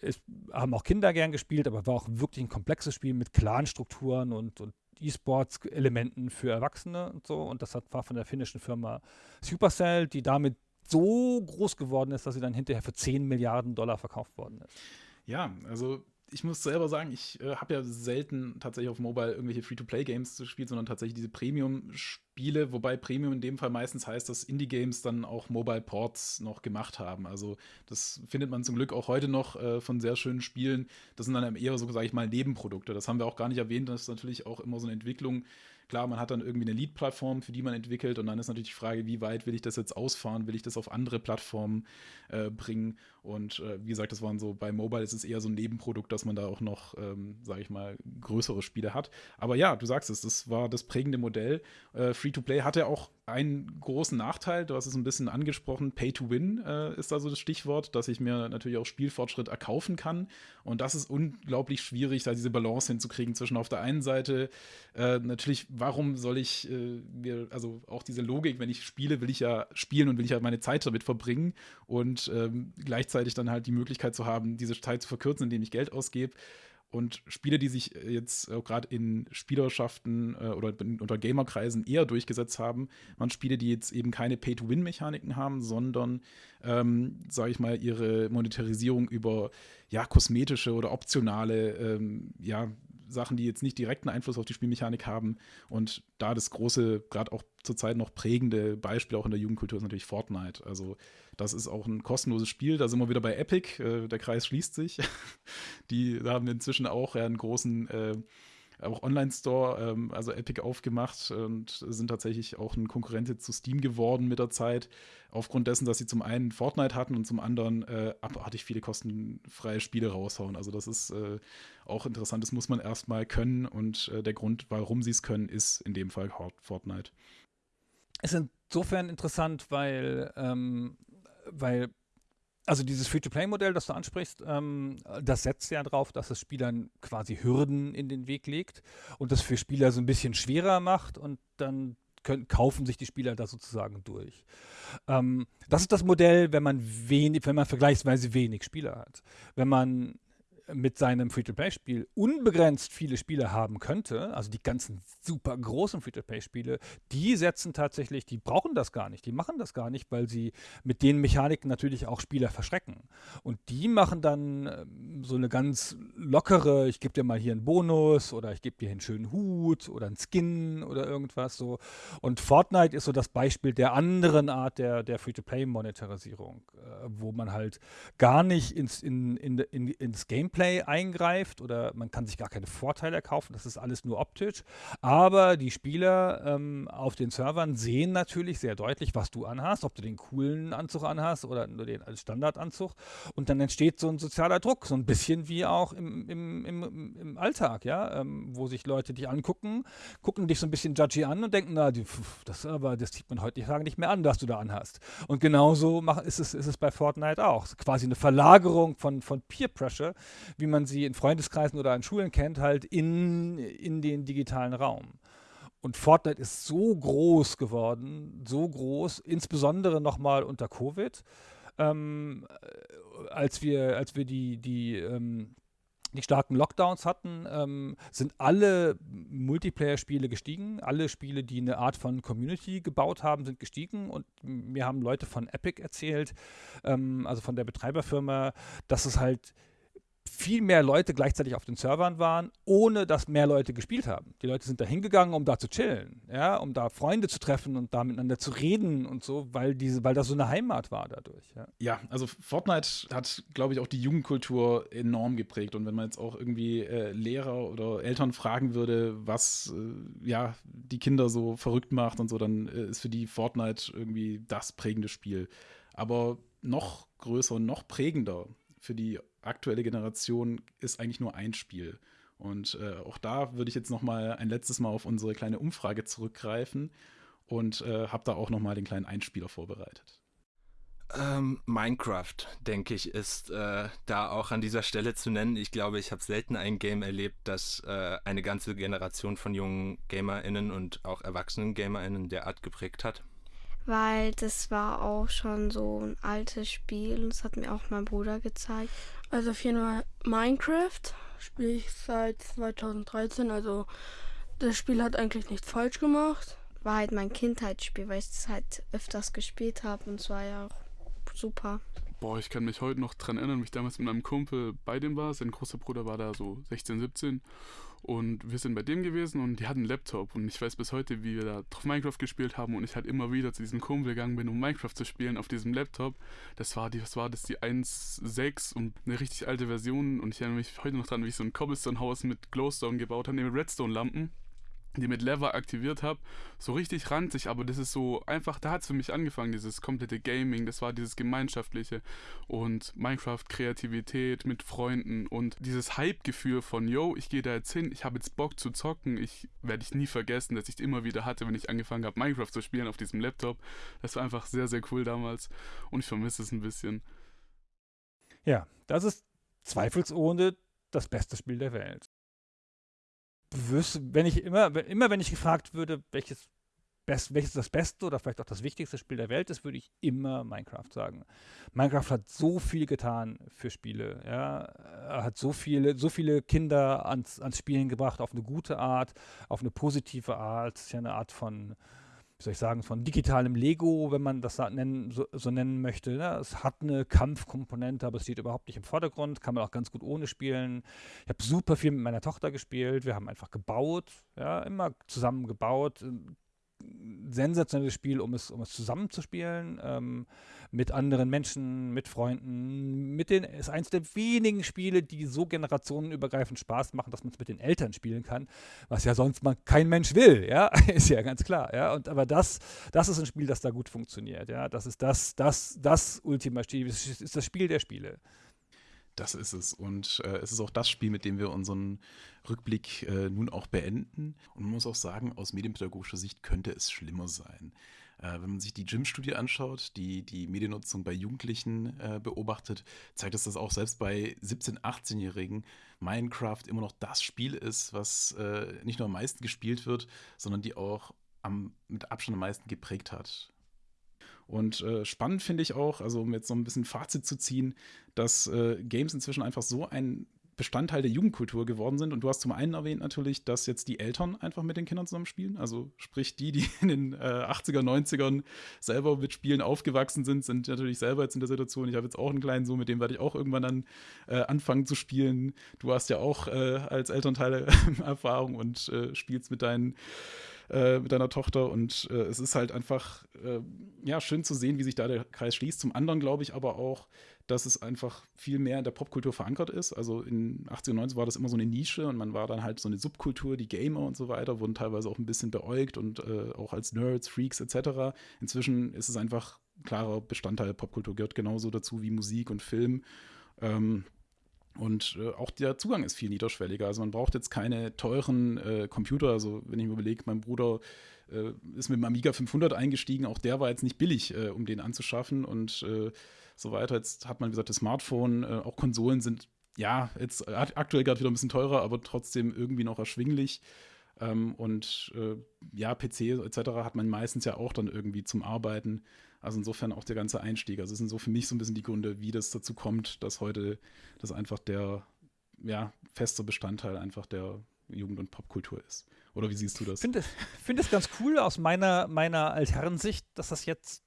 S3: es haben auch Kinder gern gespielt, aber war auch wirklich ein komplexes Spiel mit klaren Strukturen und, und E-Sports-Elementen für Erwachsene und so. Und das hat, war von der finnischen Firma Supercell, die damit so groß geworden ist, dass sie dann hinterher für 10 Milliarden Dollar verkauft worden ist.
S1: Ja, also ich muss selber sagen, ich äh, habe ja selten tatsächlich auf Mobile irgendwelche Free-to-Play-Games gespielt, sondern tatsächlich diese Premium-Spiele, wobei Premium in dem Fall meistens heißt, dass Indie-Games dann auch Mobile-Ports noch gemacht haben. Also das findet man zum Glück auch heute noch äh, von sehr schönen Spielen. Das sind dann eher so, sage ich mal, Nebenprodukte. Das haben wir auch gar nicht erwähnt. Das ist natürlich auch immer so eine Entwicklung Klar, man hat dann irgendwie eine Lead-Plattform, für die man entwickelt und dann ist natürlich die Frage, wie weit will ich das jetzt ausfahren, will ich das auf andere Plattformen äh, bringen und äh, wie gesagt, das waren so, bei Mobile ist es eher so ein Nebenprodukt, dass man da auch noch, ähm, sage ich mal, größere Spiele hat. Aber ja, du sagst es, das war das prägende Modell. Äh, Free-to-Play hatte auch einen großen Nachteil, du hast es ein bisschen angesprochen, Pay to Win äh, ist da so das Stichwort, dass ich mir natürlich auch Spielfortschritt erkaufen kann. Und das ist unglaublich schwierig, da diese Balance hinzukriegen zwischen auf der einen Seite äh, natürlich, warum soll ich äh, mir, also auch diese Logik, wenn ich spiele, will ich ja spielen und will ich ja meine Zeit damit verbringen und ähm, gleichzeitig dann halt die Möglichkeit zu haben, diese Zeit zu verkürzen, indem ich Geld ausgebe. Und Spiele, die sich äh, jetzt äh, gerade in Spielerschaften äh, oder unter Gamerkreisen eher durchgesetzt haben, waren Spiele, die jetzt eben keine Pay-to-Win-Mechaniken haben, sondern, ähm, sage ich mal, ihre Monetarisierung über ja, kosmetische oder optionale ähm, ja, Sachen, die jetzt nicht direkten Einfluss auf die Spielmechanik haben. Und da das große, gerade auch zurzeit noch prägende Beispiel auch in der Jugendkultur ist natürlich Fortnite. Also das ist auch ein kostenloses Spiel. Da sind wir wieder bei Epic. Äh, der Kreis schließt sich. Die haben inzwischen auch einen großen äh, auch Online-Store, ähm, also Epic aufgemacht und sind tatsächlich auch ein Konkurrent zu Steam geworden mit der Zeit. Aufgrund dessen, dass sie zum einen Fortnite hatten und zum anderen äh, abartig viele kostenfreie Spiele raushauen. Also das ist äh, auch interessant, das muss man erstmal können und äh, der Grund, warum sie es können, ist in dem Fall Fortnite.
S3: Ist insofern interessant, weil, ähm, weil also dieses Free-to-Play-Modell, das du ansprichst, ähm, das setzt ja darauf, dass es Spielern quasi Hürden in den Weg legt und das für Spieler so ein bisschen schwerer macht und dann können, kaufen sich die Spieler da sozusagen durch. Ähm, das ist das Modell, wenn man wenig, wenn man vergleichsweise wenig Spieler hat. Wenn man mit seinem Free-to-Play-Spiel unbegrenzt viele Spiele haben könnte, also die ganzen super großen Free-to-Play-Spiele, die setzen tatsächlich, die brauchen das gar nicht, die machen das gar nicht, weil sie mit den Mechaniken natürlich auch Spieler verschrecken. Und die machen dann ähm, so eine ganz lockere, ich gebe dir mal hier einen Bonus oder ich gebe dir einen schönen Hut oder einen Skin oder irgendwas so. Und Fortnite ist so das Beispiel der anderen Art der, der Free-to-Play-Monetarisierung, äh, wo man halt gar nicht ins, in, in, in, ins Gameplay Gameplay eingreift oder man kann sich gar keine Vorteile kaufen. Das ist alles nur optisch. Aber die Spieler ähm, auf den Servern sehen natürlich sehr deutlich, was du anhast, ob du den coolen Anzug anhast oder nur den als Standardanzug. Und dann entsteht so ein sozialer Druck, so ein bisschen wie auch im, im, im, im Alltag, ja, ähm, wo sich Leute dich angucken, gucken dich so ein bisschen judgy an und denken, na, die, pf, das aber, das sieht man heute nicht mehr an, was du da anhast. Und genauso mach, ist, es, ist es bei Fortnite auch. Quasi eine Verlagerung von, von Peer Pressure, wie man sie in Freundeskreisen oder an Schulen kennt, halt in, in den digitalen Raum. Und Fortnite ist so groß geworden, so groß, insbesondere nochmal unter Covid, ähm, als wir, als wir die, die, ähm, die starken Lockdowns hatten, ähm, sind alle Multiplayer-Spiele gestiegen. Alle Spiele, die eine Art von Community gebaut haben, sind gestiegen. Und mir haben Leute von Epic erzählt, ähm, also von der Betreiberfirma, dass es halt viel mehr Leute gleichzeitig auf den Servern waren, ohne dass mehr Leute gespielt haben. Die Leute sind da hingegangen, um da zu chillen, ja, um da Freunde zu treffen und da miteinander zu reden und so, weil diese, weil das so eine Heimat war dadurch. Ja,
S1: ja also Fortnite hat, glaube ich, auch die Jugendkultur enorm geprägt. Und wenn man jetzt auch irgendwie äh, Lehrer oder Eltern fragen würde, was äh, ja die Kinder so verrückt macht und so, dann äh, ist für die Fortnite irgendwie das prägende Spiel. Aber noch größer und noch prägender für die aktuelle Generation ist eigentlich nur ein Spiel. Und äh, auch da würde ich jetzt noch mal ein letztes Mal auf unsere kleine Umfrage zurückgreifen und äh, habe da auch noch mal den kleinen Einspieler vorbereitet.
S8: Ähm, Minecraft, denke ich, ist äh, da auch an dieser Stelle zu nennen. Ich glaube, ich habe selten ein Game erlebt, das äh, eine ganze Generation von jungen GamerInnen und auch erwachsenen GamerInnen derart geprägt hat
S7: weil das war auch schon so ein altes Spiel und das hat mir auch mein Bruder gezeigt.
S9: Also auf jeden Fall Minecraft spiele ich seit 2013, also das Spiel hat eigentlich nichts falsch gemacht.
S7: War halt mein Kindheitsspiel, weil ich es halt öfters gespielt habe und es war ja auch super.
S4: Boah, ich kann mich heute noch dran erinnern, wie ich damals mit meinem Kumpel bei dem war. Sein großer Bruder war da so 16, 17 und wir sind bei dem gewesen und die hatten einen Laptop. Und ich weiß bis heute, wie wir da drauf Minecraft gespielt haben. Und ich halt immer wieder zu diesem Kumpel gegangen bin, um Minecraft zu spielen auf diesem Laptop. Das war die, was war das, die 1.6 und eine richtig alte Version. Und ich erinnere mich heute noch dran, wie ich so ein Cobblestone-Haus mit Glowstone gebaut habe, mit Redstone-Lampen die mit Lever aktiviert habe, so richtig ranzig, aber das ist so einfach, da hat es für mich angefangen, dieses komplette Gaming, das war dieses Gemeinschaftliche und Minecraft, Kreativität mit Freunden und dieses Hype-Gefühl von, yo, ich gehe da jetzt hin, ich habe jetzt Bock zu zocken, ich werde ich nie vergessen, dass ich immer wieder hatte, wenn ich angefangen habe, Minecraft zu spielen auf diesem Laptop. Das war einfach sehr, sehr cool damals und ich vermisse es ein bisschen.
S3: Ja, das ist zweifelsohne das beste Spiel der Welt wenn ich immer, immer wenn ich gefragt würde, welches, best, welches das beste oder vielleicht auch das wichtigste Spiel der Welt ist, würde ich immer Minecraft sagen. Minecraft hat so viel getan für Spiele, ja, er hat so viele, so viele Kinder ans, ans Spielen gebracht, auf eine gute Art, auf eine positive Art. Ist ja eine Art von wie soll ich sagen, von digitalem Lego, wenn man das nennen, so, so, nennen möchte. Ne? Es hat eine Kampfkomponente, aber es steht überhaupt nicht im Vordergrund, kann man auch ganz gut ohne spielen. Ich habe super viel mit meiner Tochter gespielt, wir haben einfach gebaut, ja, immer zusammen gebaut. Sensationelles Spiel, um es, um es zusammen zu spielen. Ähm, mit anderen Menschen, mit Freunden, mit den, ist eins der wenigen Spiele, die so generationenübergreifend Spaß machen, dass man es mit den Eltern spielen kann, was ja sonst man kein Mensch will, ja, ist ja ganz klar, ja, und aber das, das ist ein Spiel, das da gut funktioniert, ja, das ist das, das, das Ultima Spiel, ist das Spiel der Spiele.
S1: Das ist es. Und äh, es ist auch das Spiel, mit dem wir unseren Rückblick äh, nun auch beenden. Und man muss auch sagen, aus medienpädagogischer Sicht könnte es schlimmer sein. Äh, wenn man sich die Gym-Studie anschaut, die die Mediennutzung bei Jugendlichen äh, beobachtet, zeigt es, dass auch selbst bei 17-, 18-Jährigen Minecraft immer noch das Spiel ist, was äh, nicht nur am meisten gespielt wird, sondern die auch am, mit Abstand am meisten geprägt hat. Und äh, spannend finde ich auch, also um jetzt so ein bisschen Fazit zu ziehen, dass äh, Games inzwischen einfach so ein Bestandteil der Jugendkultur geworden sind. Und du hast zum einen erwähnt natürlich, dass jetzt die Eltern einfach mit den Kindern zusammen spielen. Also sprich, die, die in den äh, 80er, 90ern selber mit Spielen aufgewachsen sind, sind natürlich selber jetzt in der Situation. Ich habe jetzt auch einen kleinen Sohn, mit dem werde ich auch irgendwann dann äh, anfangen zu spielen. Du hast ja auch äh, als Elternteil Erfahrung und äh, spielst mit deinen äh, mit deiner Tochter. Und äh, es ist halt einfach äh, ja, schön zu sehen, wie sich da der Kreis schließt. Zum anderen glaube ich aber auch, dass es einfach viel mehr in der Popkultur verankert ist. Also in 80 und 90 war das immer so eine Nische und man war dann halt so eine Subkultur, die Gamer und so weiter wurden teilweise auch ein bisschen beäugt und äh, auch als Nerds, Freaks etc. Inzwischen ist es einfach klarer Bestandteil Popkultur, gehört genauso dazu wie Musik und Film. Ähm, und äh, auch der Zugang ist viel niederschwelliger. Also man braucht jetzt keine teuren äh, Computer. Also wenn ich mir überlege, mein Bruder äh, ist mit dem Amiga 500 eingestiegen. Auch der war jetzt nicht billig, äh, um den anzuschaffen und äh, so weiter. Jetzt hat man, wie gesagt, das Smartphone. Äh, auch Konsolen sind ja jetzt aktuell gerade wieder ein bisschen teurer, aber trotzdem irgendwie noch erschwinglich. Ähm, und ja, PC etc. hat man meistens ja auch dann irgendwie zum Arbeiten. Also insofern auch der ganze Einstieg. Also es sind so für mich so ein bisschen die Gründe, wie das dazu kommt, dass heute das einfach der ja, feste Bestandteil einfach der Jugend- und Popkultur ist. Oder wie siehst du das?
S3: Ich finde find es ganz cool aus meiner, meiner Altherrensicht, dass das jetzt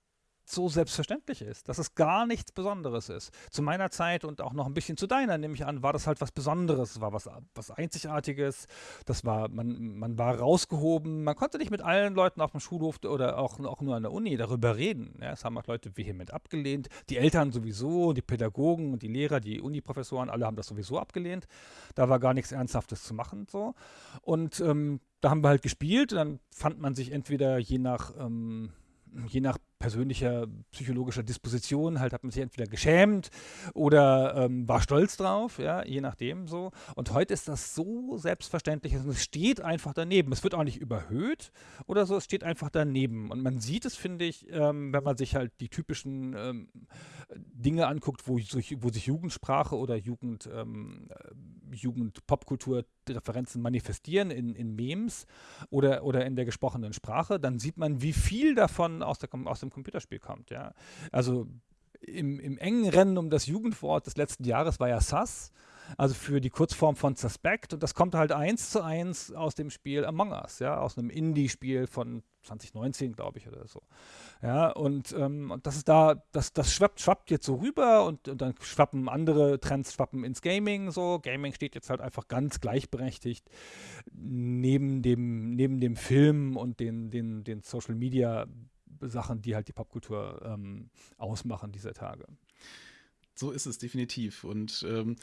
S3: so selbstverständlich ist, dass es gar nichts Besonderes ist. Zu meiner Zeit und auch noch ein bisschen zu deiner, nehme ich an, war das halt was Besonderes, war was, was Einzigartiges. Das war, man, man war rausgehoben, man konnte nicht mit allen Leuten auf dem Schulhof oder auch, auch nur an der Uni darüber reden. Ja, das haben auch Leute vehement abgelehnt. Die Eltern sowieso, die Pädagogen und die Lehrer, die Uniprofessoren, alle haben das sowieso abgelehnt. Da war gar nichts Ernsthaftes zu machen. So. Und ähm, da haben wir halt gespielt. Dann fand man sich entweder je nach ähm, je nach persönlicher psychologischer Disposition halt hat man sich entweder geschämt oder ähm, war stolz drauf, ja, je nachdem so. Und heute ist das so selbstverständlich und es steht einfach daneben. Es wird auch nicht überhöht oder so, es steht einfach daneben. Und man sieht es, finde ich, ähm, wenn man sich halt die typischen ähm, Dinge anguckt, wo, wo, sich Jugendsprache oder Jugend, ähm, Jugend-Popkultur-Referenzen manifestieren in, in Memes oder, oder in der gesprochenen Sprache, dann sieht man, wie viel davon aus, der, aus dem Computerspiel kommt. Ja? Also im, im engen Rennen um das Jugendwort des letzten Jahres war ja SAS also für die Kurzform von Suspect. Und das kommt halt eins zu eins aus dem Spiel Among Us, ja, aus einem Indie-Spiel von 2019, glaube ich, oder so. Ja, und, ähm, und das ist da, das, das schwappt, schwappt jetzt so rüber und, und dann schwappen andere Trends schwappen ins Gaming so. Gaming steht jetzt halt einfach ganz gleichberechtigt neben dem, neben dem Film und den, den, den Social Media Sachen, die halt die Popkultur ähm, ausmachen dieser Tage.
S1: So ist es definitiv. Und ähm,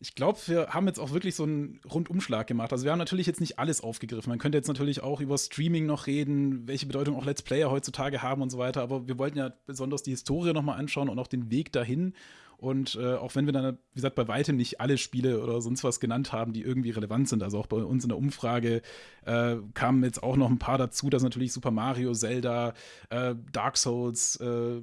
S1: ich glaube, wir haben jetzt auch wirklich so einen Rundumschlag gemacht. Also wir haben natürlich jetzt nicht alles aufgegriffen. Man könnte jetzt natürlich auch über Streaming noch reden, welche Bedeutung auch Let's Player heutzutage haben und so weiter. Aber wir wollten ja besonders die Historie nochmal anschauen und auch den Weg dahin. Und äh, auch wenn wir dann, wie gesagt, bei weitem nicht alle Spiele oder sonst was genannt haben, die irgendwie relevant sind, also auch bei uns in der Umfrage äh, kamen jetzt auch noch ein paar dazu, dass natürlich Super Mario, Zelda, äh, Dark Souls, äh,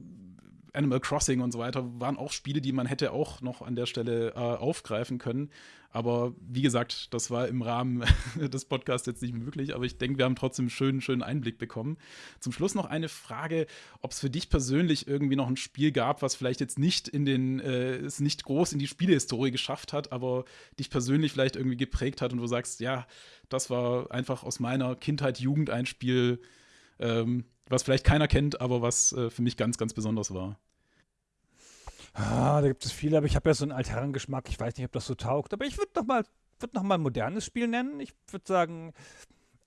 S1: Animal Crossing und so weiter waren auch Spiele, die man hätte auch noch an der Stelle äh, aufgreifen können. Aber wie gesagt, das war im Rahmen des Podcasts jetzt nicht möglich. Aber ich denke, wir haben trotzdem einen schönen, schönen Einblick bekommen. Zum Schluss noch eine Frage, ob es für dich persönlich irgendwie noch ein Spiel gab, was vielleicht jetzt nicht in den, äh, es nicht groß in die Spielehistorie geschafft hat, aber dich persönlich vielleicht irgendwie geprägt hat und du sagst, ja, das war einfach aus meiner Kindheit, Jugend ein Spiel, ähm, was vielleicht keiner kennt, aber was äh, für mich ganz, ganz besonders war.
S3: Ah, da gibt es viele, aber ich habe ja so einen Altherrengeschmack. Ich weiß nicht, ob das so taugt. Aber ich würde noch mal, würd noch ein modernes Spiel nennen. Ich würde sagen,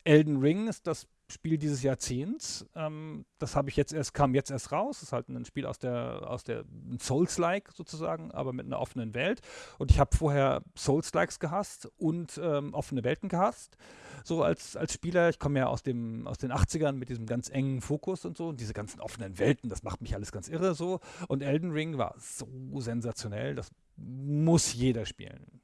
S3: Elden Ring ist das Spiel dieses Jahrzehnts. Ähm, das habe ich jetzt erst, kam jetzt erst raus. Das ist halt ein Spiel aus der, aus der Souls-like sozusagen, aber mit einer offenen Welt. Und ich habe vorher Souls-likes gehasst und ähm, offene Welten gehasst. So als, als Spieler. Ich komme ja aus, dem, aus den 80ern mit diesem ganz engen Fokus und so. Und diese ganzen offenen Welten, das macht mich alles ganz irre so. Und Elden Ring war so sensationell. Das muss jeder spielen.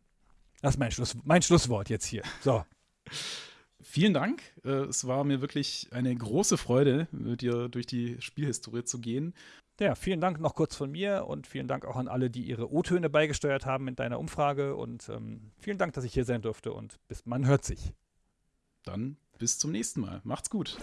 S3: Das ist mein, Schluss, mein Schlusswort jetzt hier. So.
S1: Vielen Dank. Äh, es war mir wirklich eine große Freude, mit dir durch die Spielhistorie zu gehen.
S3: Ja, vielen Dank noch kurz von mir und vielen Dank auch an alle, die ihre O-Töne beigesteuert haben in deiner Umfrage. Und ähm, vielen Dank, dass ich hier sein durfte und bis man hört sich.
S1: Dann bis zum nächsten Mal. Macht's gut.